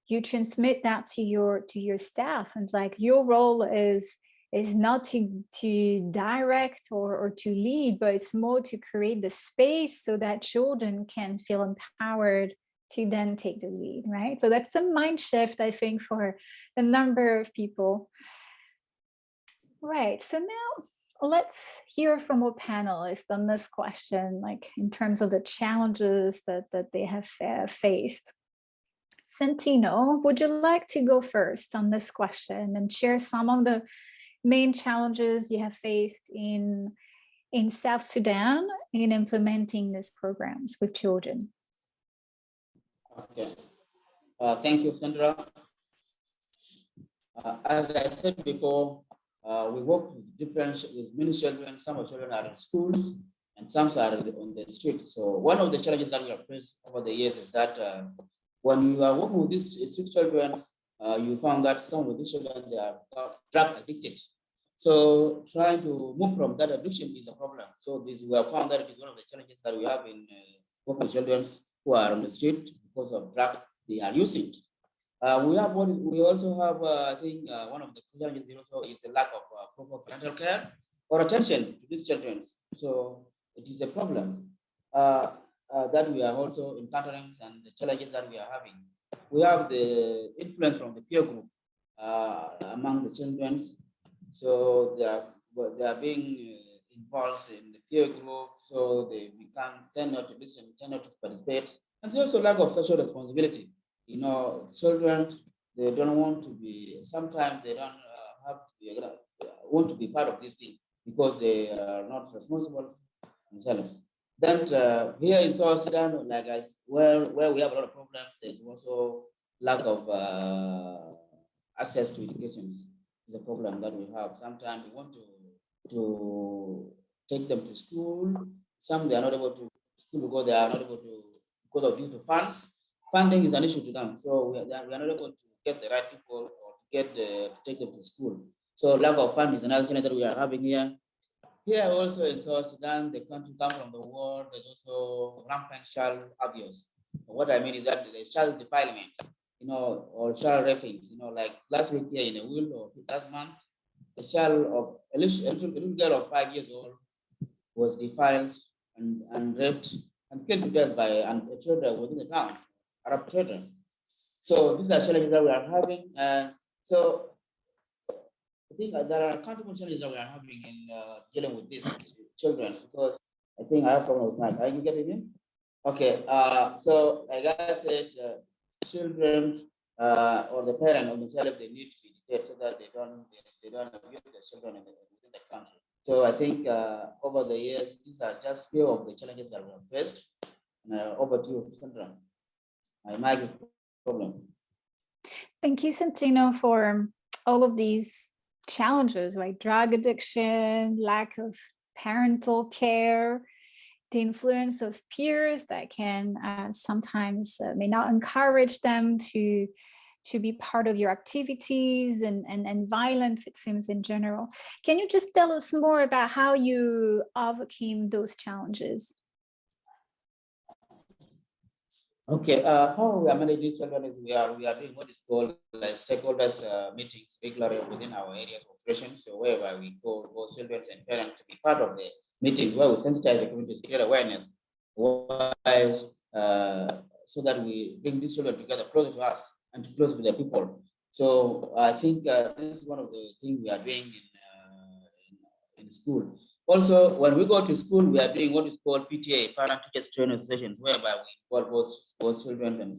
you transmit that to your to your staff. And it's like your role is is not to, to direct or, or to lead, but it's more to create the space so that children can feel empowered to then take the lead, right? So that's a mind shift, I think, for a number of people. Right, so now let's hear from our panelists on this question, like in terms of the challenges that, that they have uh, faced. Santino, would you like to go first on this question and share some of the main challenges you have faced in in South Sudan in implementing these programs with children? Okay. Uh, thank you, Sandra. Uh, as I said before, uh, we work with different with many children. Some of children are in schools, and some are on the streets. So one of the challenges that we have faced over the years is that uh, when you are working with these street children, uh, you found that some of these children they are drug addicted. So trying to move from that addiction is a problem. So this we have found that it is one of the challenges that we have in uh, working with children who are on the street because of drug they are using. Uh, we have what is, we also have uh, I think uh, one of the challenges also is the lack of uh, proper parental care or attention to these children. So it is a problem uh, uh, that we are also encountering and the challenges that we are having. We have the influence from the peer group among the children so they are, they are being uh, involved in the peer group, so they become tend not to listen, tend not to participate. And there's also lack of social responsibility. You know, children, they don't want to be, sometimes they don't uh, have to be, uh, want to be part of this thing because they are not responsible themselves. Then uh, here in South Sudan, like as where, where we have a lot of problems, there's also lack of uh, access to education is a problem that we have. Sometimes we want to, to take them to school. Some they are not able to school because they are not able to, because of due to funds. Funding is an issue to them. So we are, we are not able to get the right people or to get the, to take them to school. So lack of funds is another challenge that we are having here. Here also in South Sudan, the country come from the war, there's also rampant child abuse. What I mean is that there's child defilement you know, or child raping, you know, like last week here in Aweil or last month, a child of a little, a little girl of five years old was defiled and, and raped and killed to death by an, a children within the town, Arab children. So these are challenges that we are having. And so think there are challenges that we are having in uh, dealing with these children because I think I have problems my, are you getting it? Okay, uh, so like I said, uh, children uh, or the parent of the child, they need to be educated so that they don't they, they don't abuse their children in the, within the country. So I think uh, over the years, these are just few of the challenges that we have faced. And uh, over to you, Sandra. My mic is problem. Thank you, Santino, for all of these challenges, like drug addiction, lack of parental care, the influence of peers that can uh, sometimes uh, may not encourage them to to be part of your activities and, and, and violence, it seems in general. Can you just tell us more about how you overcame those challenges? Okay, uh, how we are managing children is we are we are doing what is called like stakeholders uh, meetings regularly within our areas of operation. So wherever we go, both children and parents to be part of the meetings where we sensitize the community to create awareness why, uh, so that we bring these children together closer to us and to close to the people. So I think uh, this is one of the things we are doing in, uh, in, in, school. Also, when we go to school, we are doing what is called PTA, parent teachers training sessions, whereby we involve both, both children and,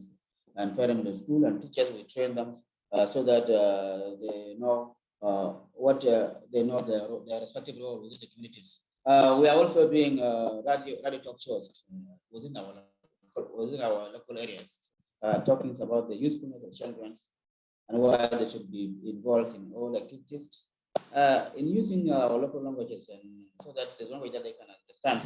and parents in the school and teachers, we train them uh, so that uh, they know uh, what uh, they know their, their respective role within the communities. Uh, we are also doing uh, radio, radio talk shows within our within our local areas, talking about the usefulness of children and why they should be involved in all activities uh, in using our local languages and so that the language that they can understand.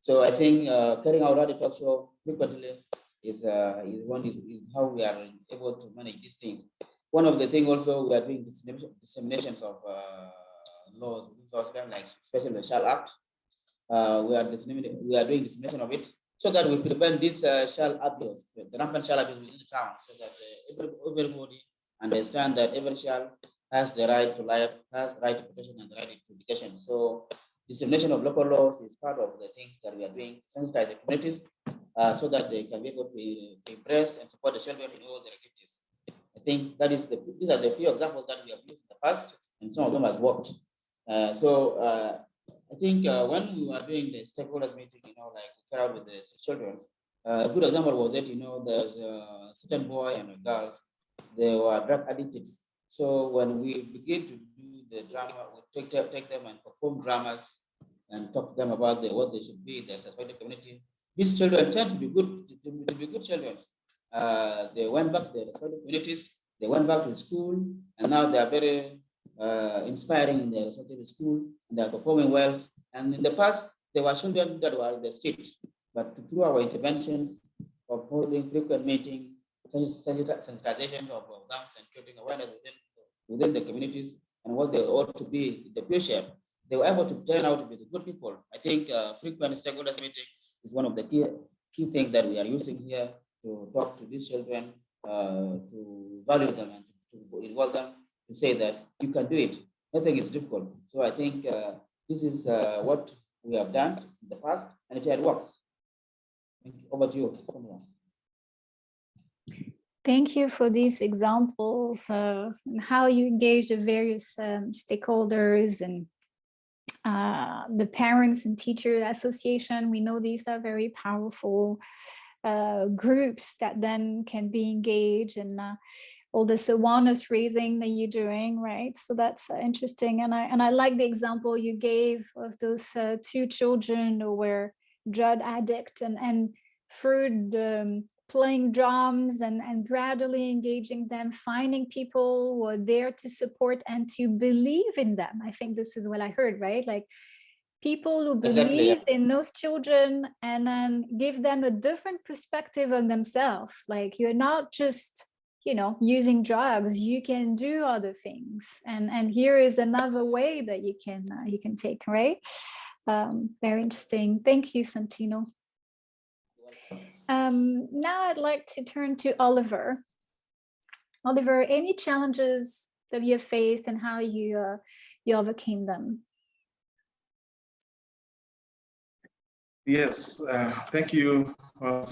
So I think uh, carrying out show frequently is, uh, is one is, is, how we are able to manage these things. One of the things also we are doing dissemination, disseminations of uh, laws like especially the Child Act. Uh, we are disseminating, we are doing dissemination of it so that we prevent this uh, shall abuse, the rampant shall abuse within the town, so that uh, everybody understand that every child has the right to life, has the right to protection and the right to education. So dissemination of local laws is part of the things that we are doing, sensitize the communities uh, so that they can be able to, to impress and support the children in all their activities. I think that is the these are the few examples that we have used in the past, and some of them has worked. Uh, so uh, I think uh, when we were doing the stakeholders meeting, you know, like we carried with the children, uh, a good example was that you know there's a certain boy and girls they were drug addicted. So when we begin to do the drama, we take, take them and perform dramas and talk to them about the, what they should be in the suspected community. These children tend to be good, to, to be good children. Uh, they went back to the respective communities, they went back to school, and now they are very uh, inspiring in their respective school, and they are performing well. And in the past, there were children that were in the street, but through our interventions of holding frequent meetings, sensitization of guns and creating awareness within, within the communities and what they ought to be in the future, they were able to turn out to be the good people. I think uh, frequent stakeholders meeting is one of the key, key things that we are using here to talk to these children, uh, to value them and to, involve them, to say that you can do it. Nothing is difficult. So I think uh, this is uh, what we have done in the past and it works. Thank you over to you. Thank you for these examples of how you engage the various um, stakeholders and uh, the parents and teacher association. We know these are very powerful uh, groups that then can be engaged and uh, all this awareness raising that you're doing, right? So that's uh, interesting. And I and I like the example you gave of those uh, two children who were drug addict and and through the playing drums and, and gradually engaging them, finding people who are there to support and to believe in them. I think this is what I heard, right? Like people who believe exactly, in those children and then give them a different perspective on themselves. Like you're not just, you know, using drugs, you can do other things. And, and here is another way that you can, uh, you can take, right? Um, very interesting. Thank you, Santino. Um, now I'd like to turn to Oliver. Oliver, any challenges that you have faced and how you uh, you overcame them? Yes, uh, thank you, uh,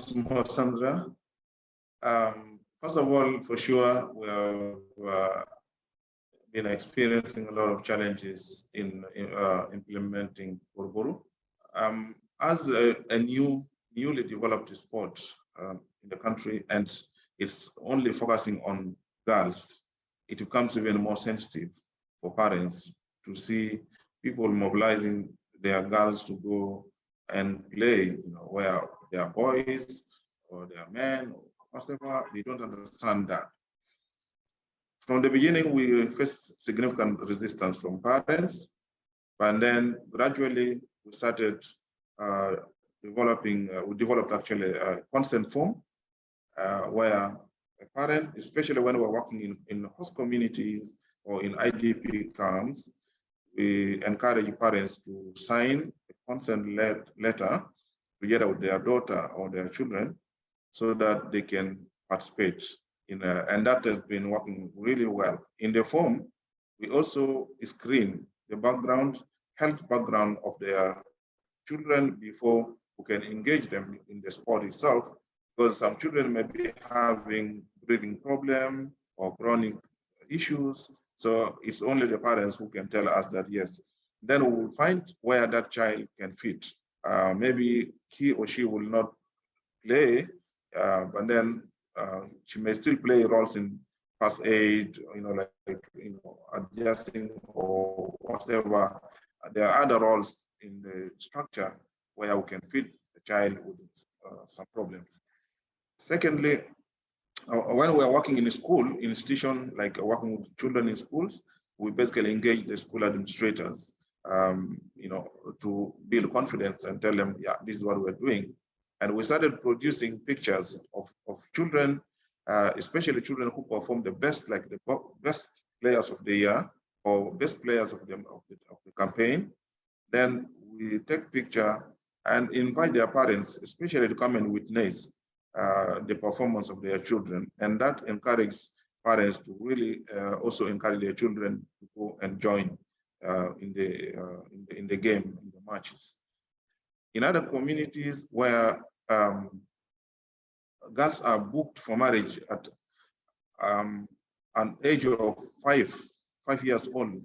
Sandra. Um, first of all, for sure, we have been experiencing a lot of challenges in, in uh, implementing Borboru. Um, as a, a, new newly developed sport um, in the country and it's only focusing on girls, it becomes even more sensitive for parents to see people mobilizing their girls to go and play, you know, where they are boys or they are men or whatever, they don't understand that. From the beginning, we faced significant resistance from parents, but then gradually we started uh, developing, uh, we developed actually a consent form uh, where a parent, especially when we're working in, in host communities or in IDP camps, we encourage parents to sign a consent letter together with their daughter or their children so that they can participate in a, and that has been working really well. In the form, we also screen the background, health background of their children before who can engage them in the sport itself, because some children may be having breathing problem or chronic issues. So it's only the parents who can tell us that, yes, then we will find where that child can fit. Uh, maybe he or she will not play, uh, but then uh, she may still play roles in first aid, you know, like, you know, adjusting or whatever. There are other roles in the structure where we can feed the child with uh, some problems. Secondly, uh, when we are working in a school in institution, like working with children in schools, we basically engage the school administrators, um, you know, to build confidence and tell them, yeah, this is what we're doing. And we started producing pictures of, of children, uh, especially children who perform the best, like the best players of the year or best players of the, of the, of the campaign. Then we take picture and invite their parents, especially to come and witness uh, the performance of their children. And that encourages parents to really uh, also encourage their children to go and join uh, in, the, uh, in, the, in the game, in the matches. In other communities where um, girls are booked for marriage at um, an age of five, five years old,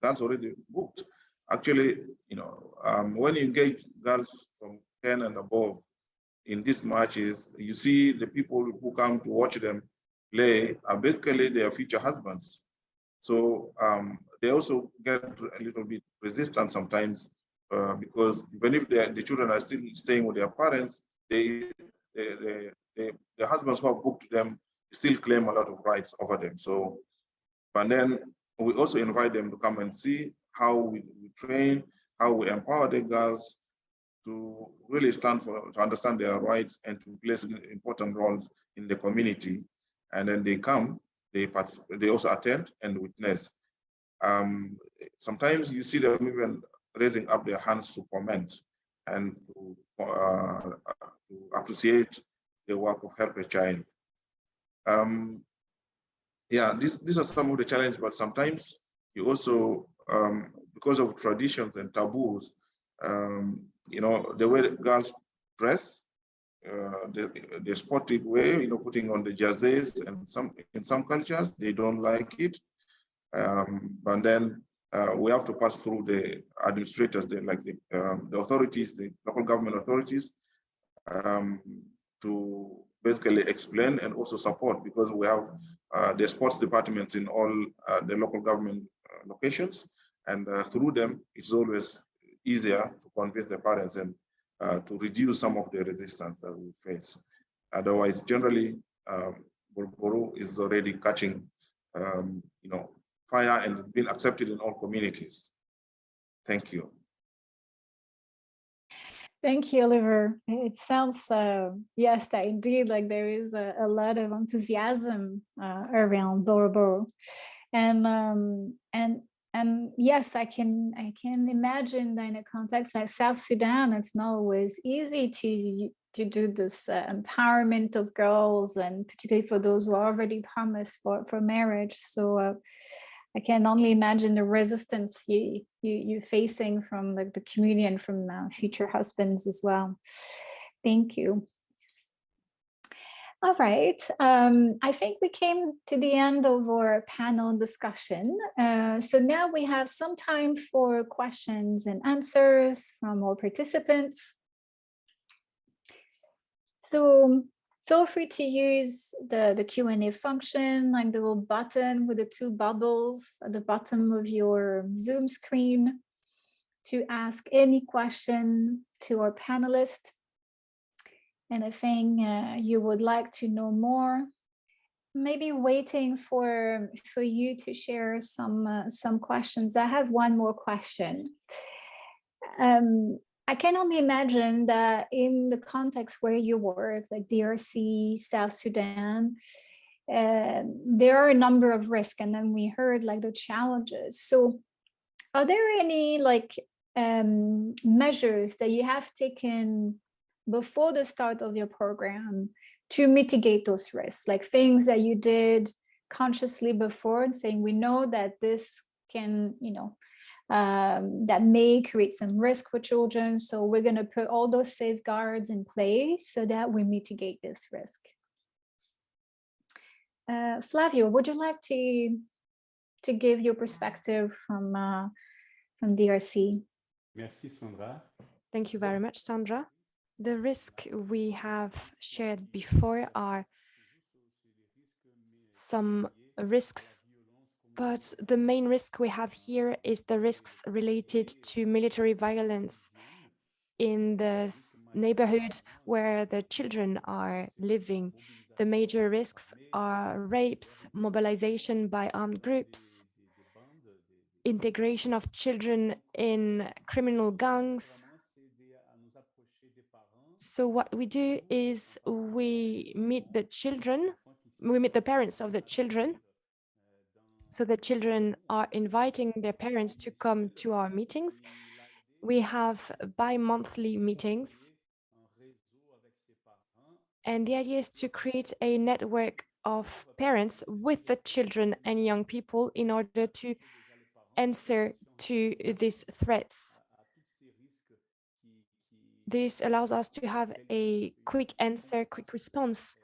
that's already booked. Actually, you know, um, when you engage girls from 10 and above in these matches, you see the people who come to watch them play are basically their future husbands. So um, they also get a little bit resistant sometimes uh, because even if the children are still staying with their parents, they, they, they, they, the husbands who have booked them still claim a lot of rights over them. So, and then we also invite them to come and see how we, we train, how we empower the girls to really stand for, to understand their rights and to play important roles in the community. And then they come, they participate, they also attend and witness. Um, sometimes you see them even raising up their hands to comment and to, uh, to appreciate the work of Help a Child. Um, yeah, this, these are some of the challenges, but sometimes you also, um, because of traditions and taboos, um, you know, the way girls dress, uh, the, the sportive way, you know, putting on the jerseys and some in some cultures, they don't like it. Um, but then uh, we have to pass through the administrators, the, like the, um, the authorities, the local government authorities, um, to basically explain and also support because we have uh, the sports departments in all uh, the local government uh, locations. And uh, through them, it's always easier to convince the parents and uh, to reduce some of the resistance that we face. Otherwise, generally, um, is already catching, um, you know, fire and being accepted in all communities. Thank you. Thank you, Oliver. It sounds, uh, yes, that indeed, like there is a, a lot of enthusiasm uh, around Borboru. And, um, and and yes, I can I can imagine that in a context like South Sudan, it's not always easy to to do this uh, empowerment of girls, and particularly for those who are already promised for for marriage. So uh, I can only imagine the resistance you you you facing from the, the community and from uh, future husbands as well. Thank you. All right, um, I think we came to the end of our panel discussion. Uh, so now we have some time for questions and answers from all participants. So feel free to use the, the Q&A function, like the little button with the two bubbles at the bottom of your Zoom screen to ask any question to our panelists anything uh, you would like to know more maybe waiting for for you to share some uh, some questions. I have one more question. Um, i can only imagine that in the context where you work like drc south sudan uh, there are a number of risks and then we heard like the challenges. So are there any like um, measures that you have taken before the start of your program to mitigate those risks, like things that you did consciously before and saying, we know that this can, you know, um, that may create some risk for children. So we're going to put all those safeguards in place so that we mitigate this risk. Uh, Flavio, would you like to to give your perspective from uh, from DRC. Merci Sandra. Thank you very much, Sandra. The risk we have shared before are some risks, but the main risk we have here is the risks related to military violence in the neighborhood where the children are living. The major risks are rapes, mobilization by armed groups, integration of children in criminal gangs. So what we do is we meet the children, we meet the parents of the children. So the children are inviting their parents to come to our meetings. We have bi-monthly meetings. And the idea is to create a network of parents with the children and young people in order to answer to these threats. This allows us to have a quick answer, quick response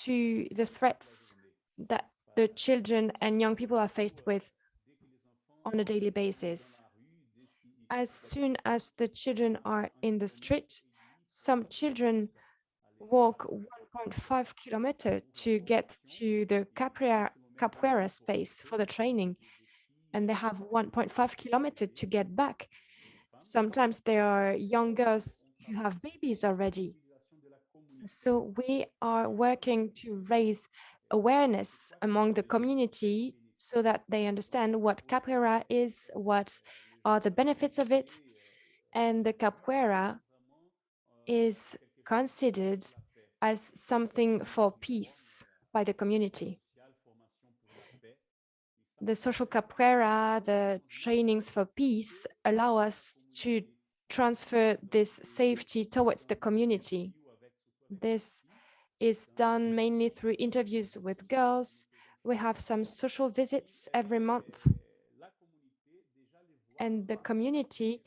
to the threats that the children and young people are faced with on a daily basis. As soon as the children are in the street, some children walk 1.5 kilometer to get to the capoeira, capoeira space for the training, and they have 1.5 kilometer to get back. Sometimes there are young girls who have babies already. So we are working to raise awareness among the community so that they understand what capoeira is, what are the benefits of it. And the capoeira is considered as something for peace by the community. The social capoeira, the trainings for peace allow us to transfer this safety towards the community. This is done mainly through interviews with girls. We have some social visits every month. And the community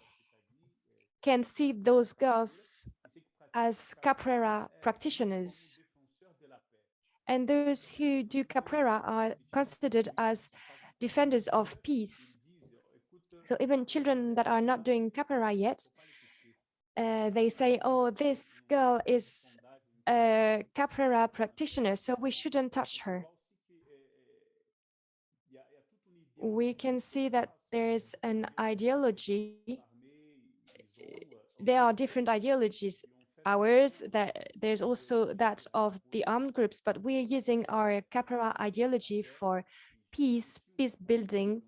can see those girls as capoeira practitioners. And those who do capoeira are considered as defenders of peace. So even children that are not doing capoeira yet, uh, they say, oh, this girl is a capoeira practitioner, so we shouldn't touch her. We can see that there's an ideology. There are different ideologies. Ours, that there's also that of the armed groups, but we are using our capoeira ideology for peace, peace building.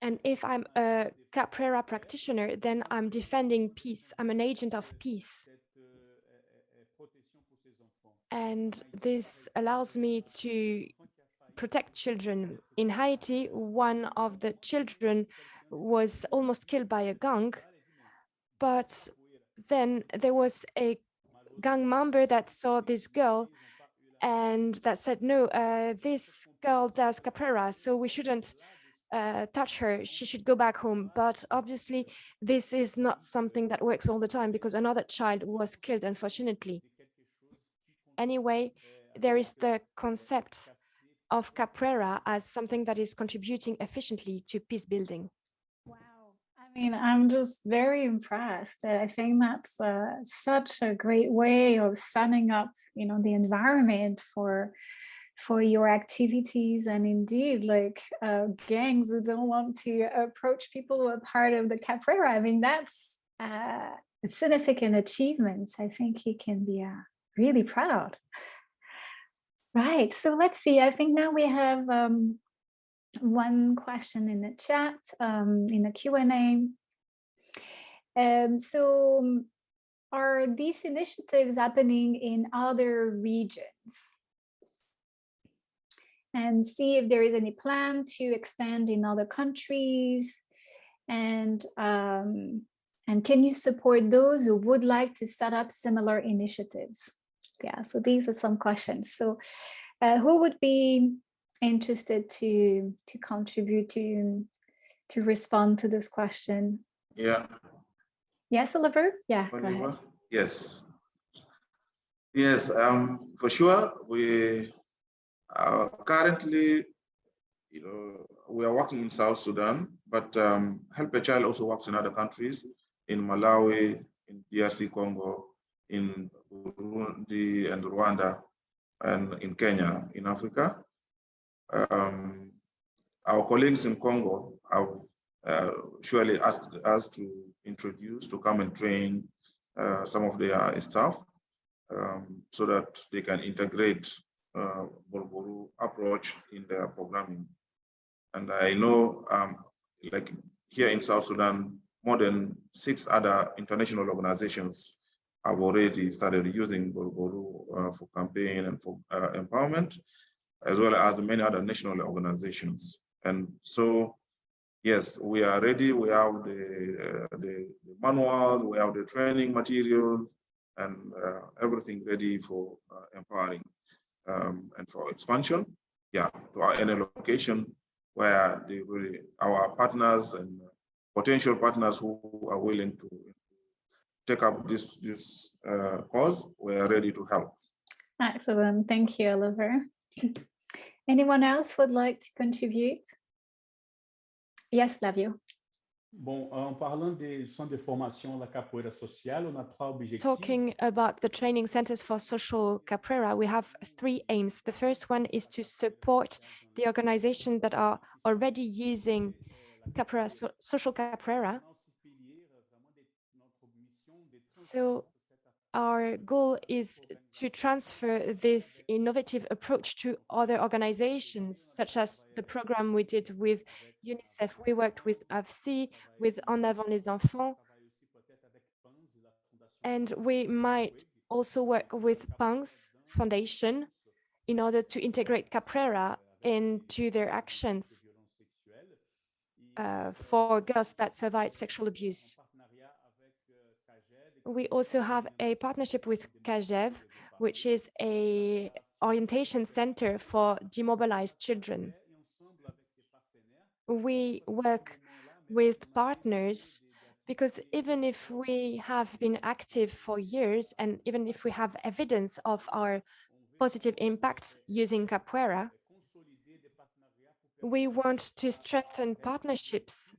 And if I'm a capoeira practitioner, then I'm defending peace. I'm an agent of peace. And this allows me to protect children. In Haiti, one of the children was almost killed by a gang, but then there was a gang member that saw this girl and that said, no, uh, this girl does capoeira, so we shouldn't uh, touch her. She should go back home. But obviously, this is not something that works all the time because another child was killed, unfortunately. Anyway, there is the concept of capoeira as something that is contributing efficiently to peace building. I mean, I'm just very impressed. I think that's uh, such a great way of setting up, you know, the environment for for your activities and indeed like uh, gangs who don't want to approach people who are part of the capoeira. I mean, that's uh, significant achievements. I think he can be uh, really proud. Right, so let's see. I think now we have um, one question in the chat, um, in the Q&A. Um, so are these initiatives happening in other regions? And see if there is any plan to expand in other countries. And, um, and can you support those who would like to set up similar initiatives? Yeah, so these are some questions. So uh, who would be interested to to contribute to to respond to this question? Yeah. Yes, Oliver? Yeah. Oliver? Yes. Yes, um, for sure, we are currently you know, we are working in South Sudan, but um, Help a Child also works in other countries, in Malawi, in DRC Congo, in Burundi and Rwanda, and in Kenya, in Africa. Um, our colleagues in Congo have uh, surely asked us to introduce, to come and train uh, some of their staff um, so that they can integrate uh, approach in their programming. And I know, um, like here in South Sudan, more than six other international organizations have already started using Borboru uh, for campaign and for uh, empowerment, as well as many other national organizations. And so, yes, we are ready. We have the, uh, the, the manuals, we have the training materials, and uh, everything ready for uh, empowering um, and for expansion. Yeah, to any location where the really our partners and potential partners who are willing to take up this this uh, cause, we are ready to help. Excellent. Thank you, Oliver. Anyone else would like to contribute? Yes, Flavio. Bom, en parlant des centres de formation da capoeira social, on a trois. Talking about the training centers for social capoeira, we have three aims. The first one is to support the organizations that are already using capoeira, so, social capoeira. So our goal is to transfer this innovative approach to other organizations, such as the program we did with UNICEF. We worked with AFSI, with En Avant les Enfants, and we might also work with Panzi Foundation in order to integrate Capoeira into their actions uh, for girls that survived sexual abuse we also have a partnership with Kajev, which is a orientation center for demobilized children. We work with partners because even if we have been active for years and even if we have evidence of our positive impact using Capoeira, we want to strengthen partnerships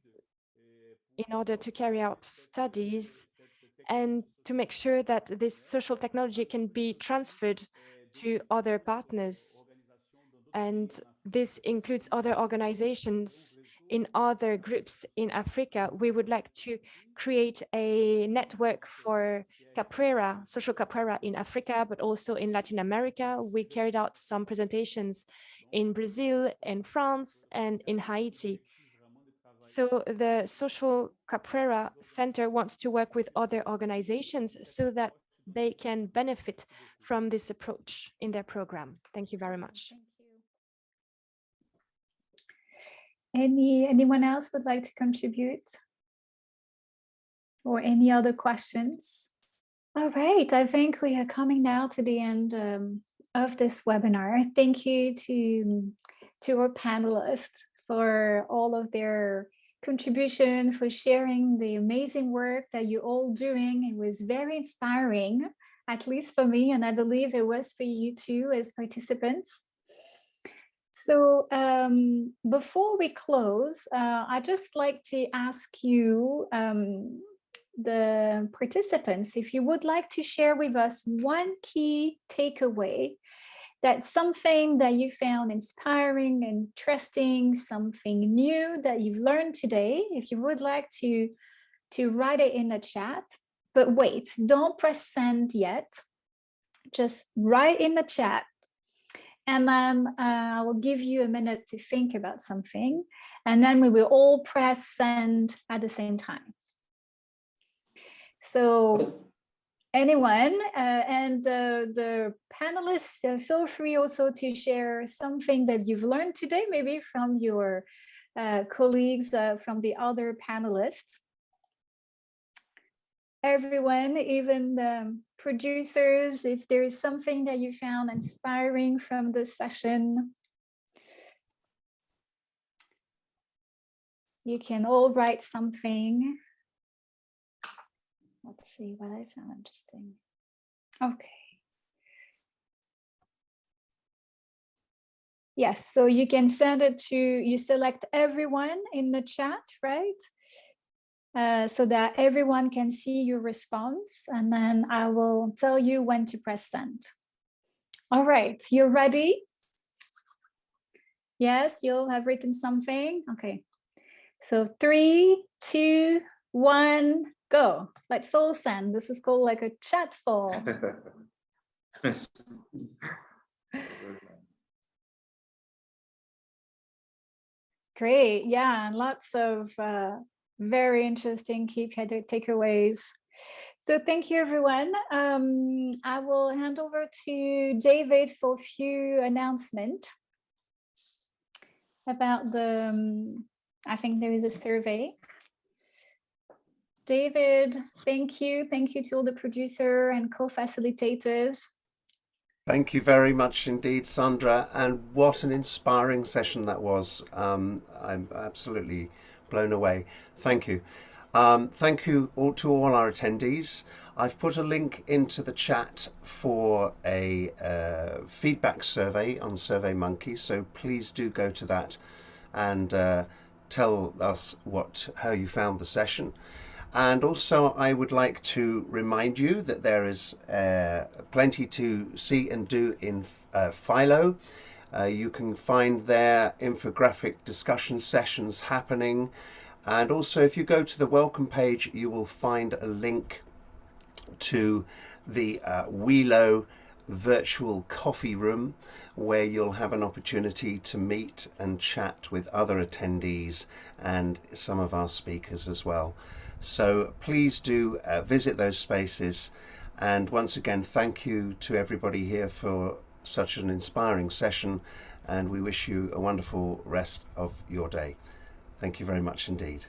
in order to carry out studies and to make sure that this social technology can be transferred to other partners. And this includes other organizations in other groups in Africa. We would like to create a network for capoeira, social capoeira in Africa, but also in Latin America. We carried out some presentations in Brazil, in France, and in Haiti. So the Social Capoeira Center wants to work with other organizations so that they can benefit from this approach in their program. Thank you very much. Any anyone else would like to contribute? Or any other questions? All right, I think we are coming now to the end um, of this webinar. Thank you to, to our panelists for all of their contribution, for sharing the amazing work that you're all doing. It was very inspiring, at least for me, and I believe it was for you too as participants. So um, before we close, uh, I'd just like to ask you, um, the participants, if you would like to share with us one key takeaway that's something that you found inspiring, and interesting, something new that you've learned today. If you would like to, to write it in the chat, but wait, don't press send yet. Just write in the chat and then uh, I will give you a minute to think about something and then we will all press send at the same time. So anyone uh, and uh, the panelists uh, feel free also to share something that you've learned today maybe from your uh, colleagues uh, from the other panelists. Everyone even the producers if there is something that you found inspiring from this session. You can all write something Let's see what I found interesting. Okay. Yes, so you can send it to, you select everyone in the chat, right? Uh, so that everyone can see your response and then I will tell you when to press send. All right, you're ready? Yes, you'll have written something. Okay, so three, two, one, go. Let's all send. This is called like a chat fall. Great, yeah, and lots of uh, very interesting key takeaways. So thank you, everyone. Um, I will hand over to David for a few announcements about the, um, I think there is a survey. David, thank you. Thank you to all the producer and co-facilitators. Thank you very much indeed, Sandra. And what an inspiring session that was. Um, I'm absolutely blown away. Thank you. Um, thank you all to all our attendees. I've put a link into the chat for a uh, feedback survey on SurveyMonkey, so please do go to that and uh, tell us what how you found the session. And also, I would like to remind you that there is uh, plenty to see and do in uh, Welo. Uh, you can find there infographic discussion sessions happening. And also, if you go to the welcome page, you will find a link to the uh, Welo virtual coffee room where you'll have an opportunity to meet and chat with other attendees and some of our speakers as well. So please do uh, visit those spaces. And once again, thank you to everybody here for such an inspiring session. And we wish you a wonderful rest of your day. Thank you very much indeed.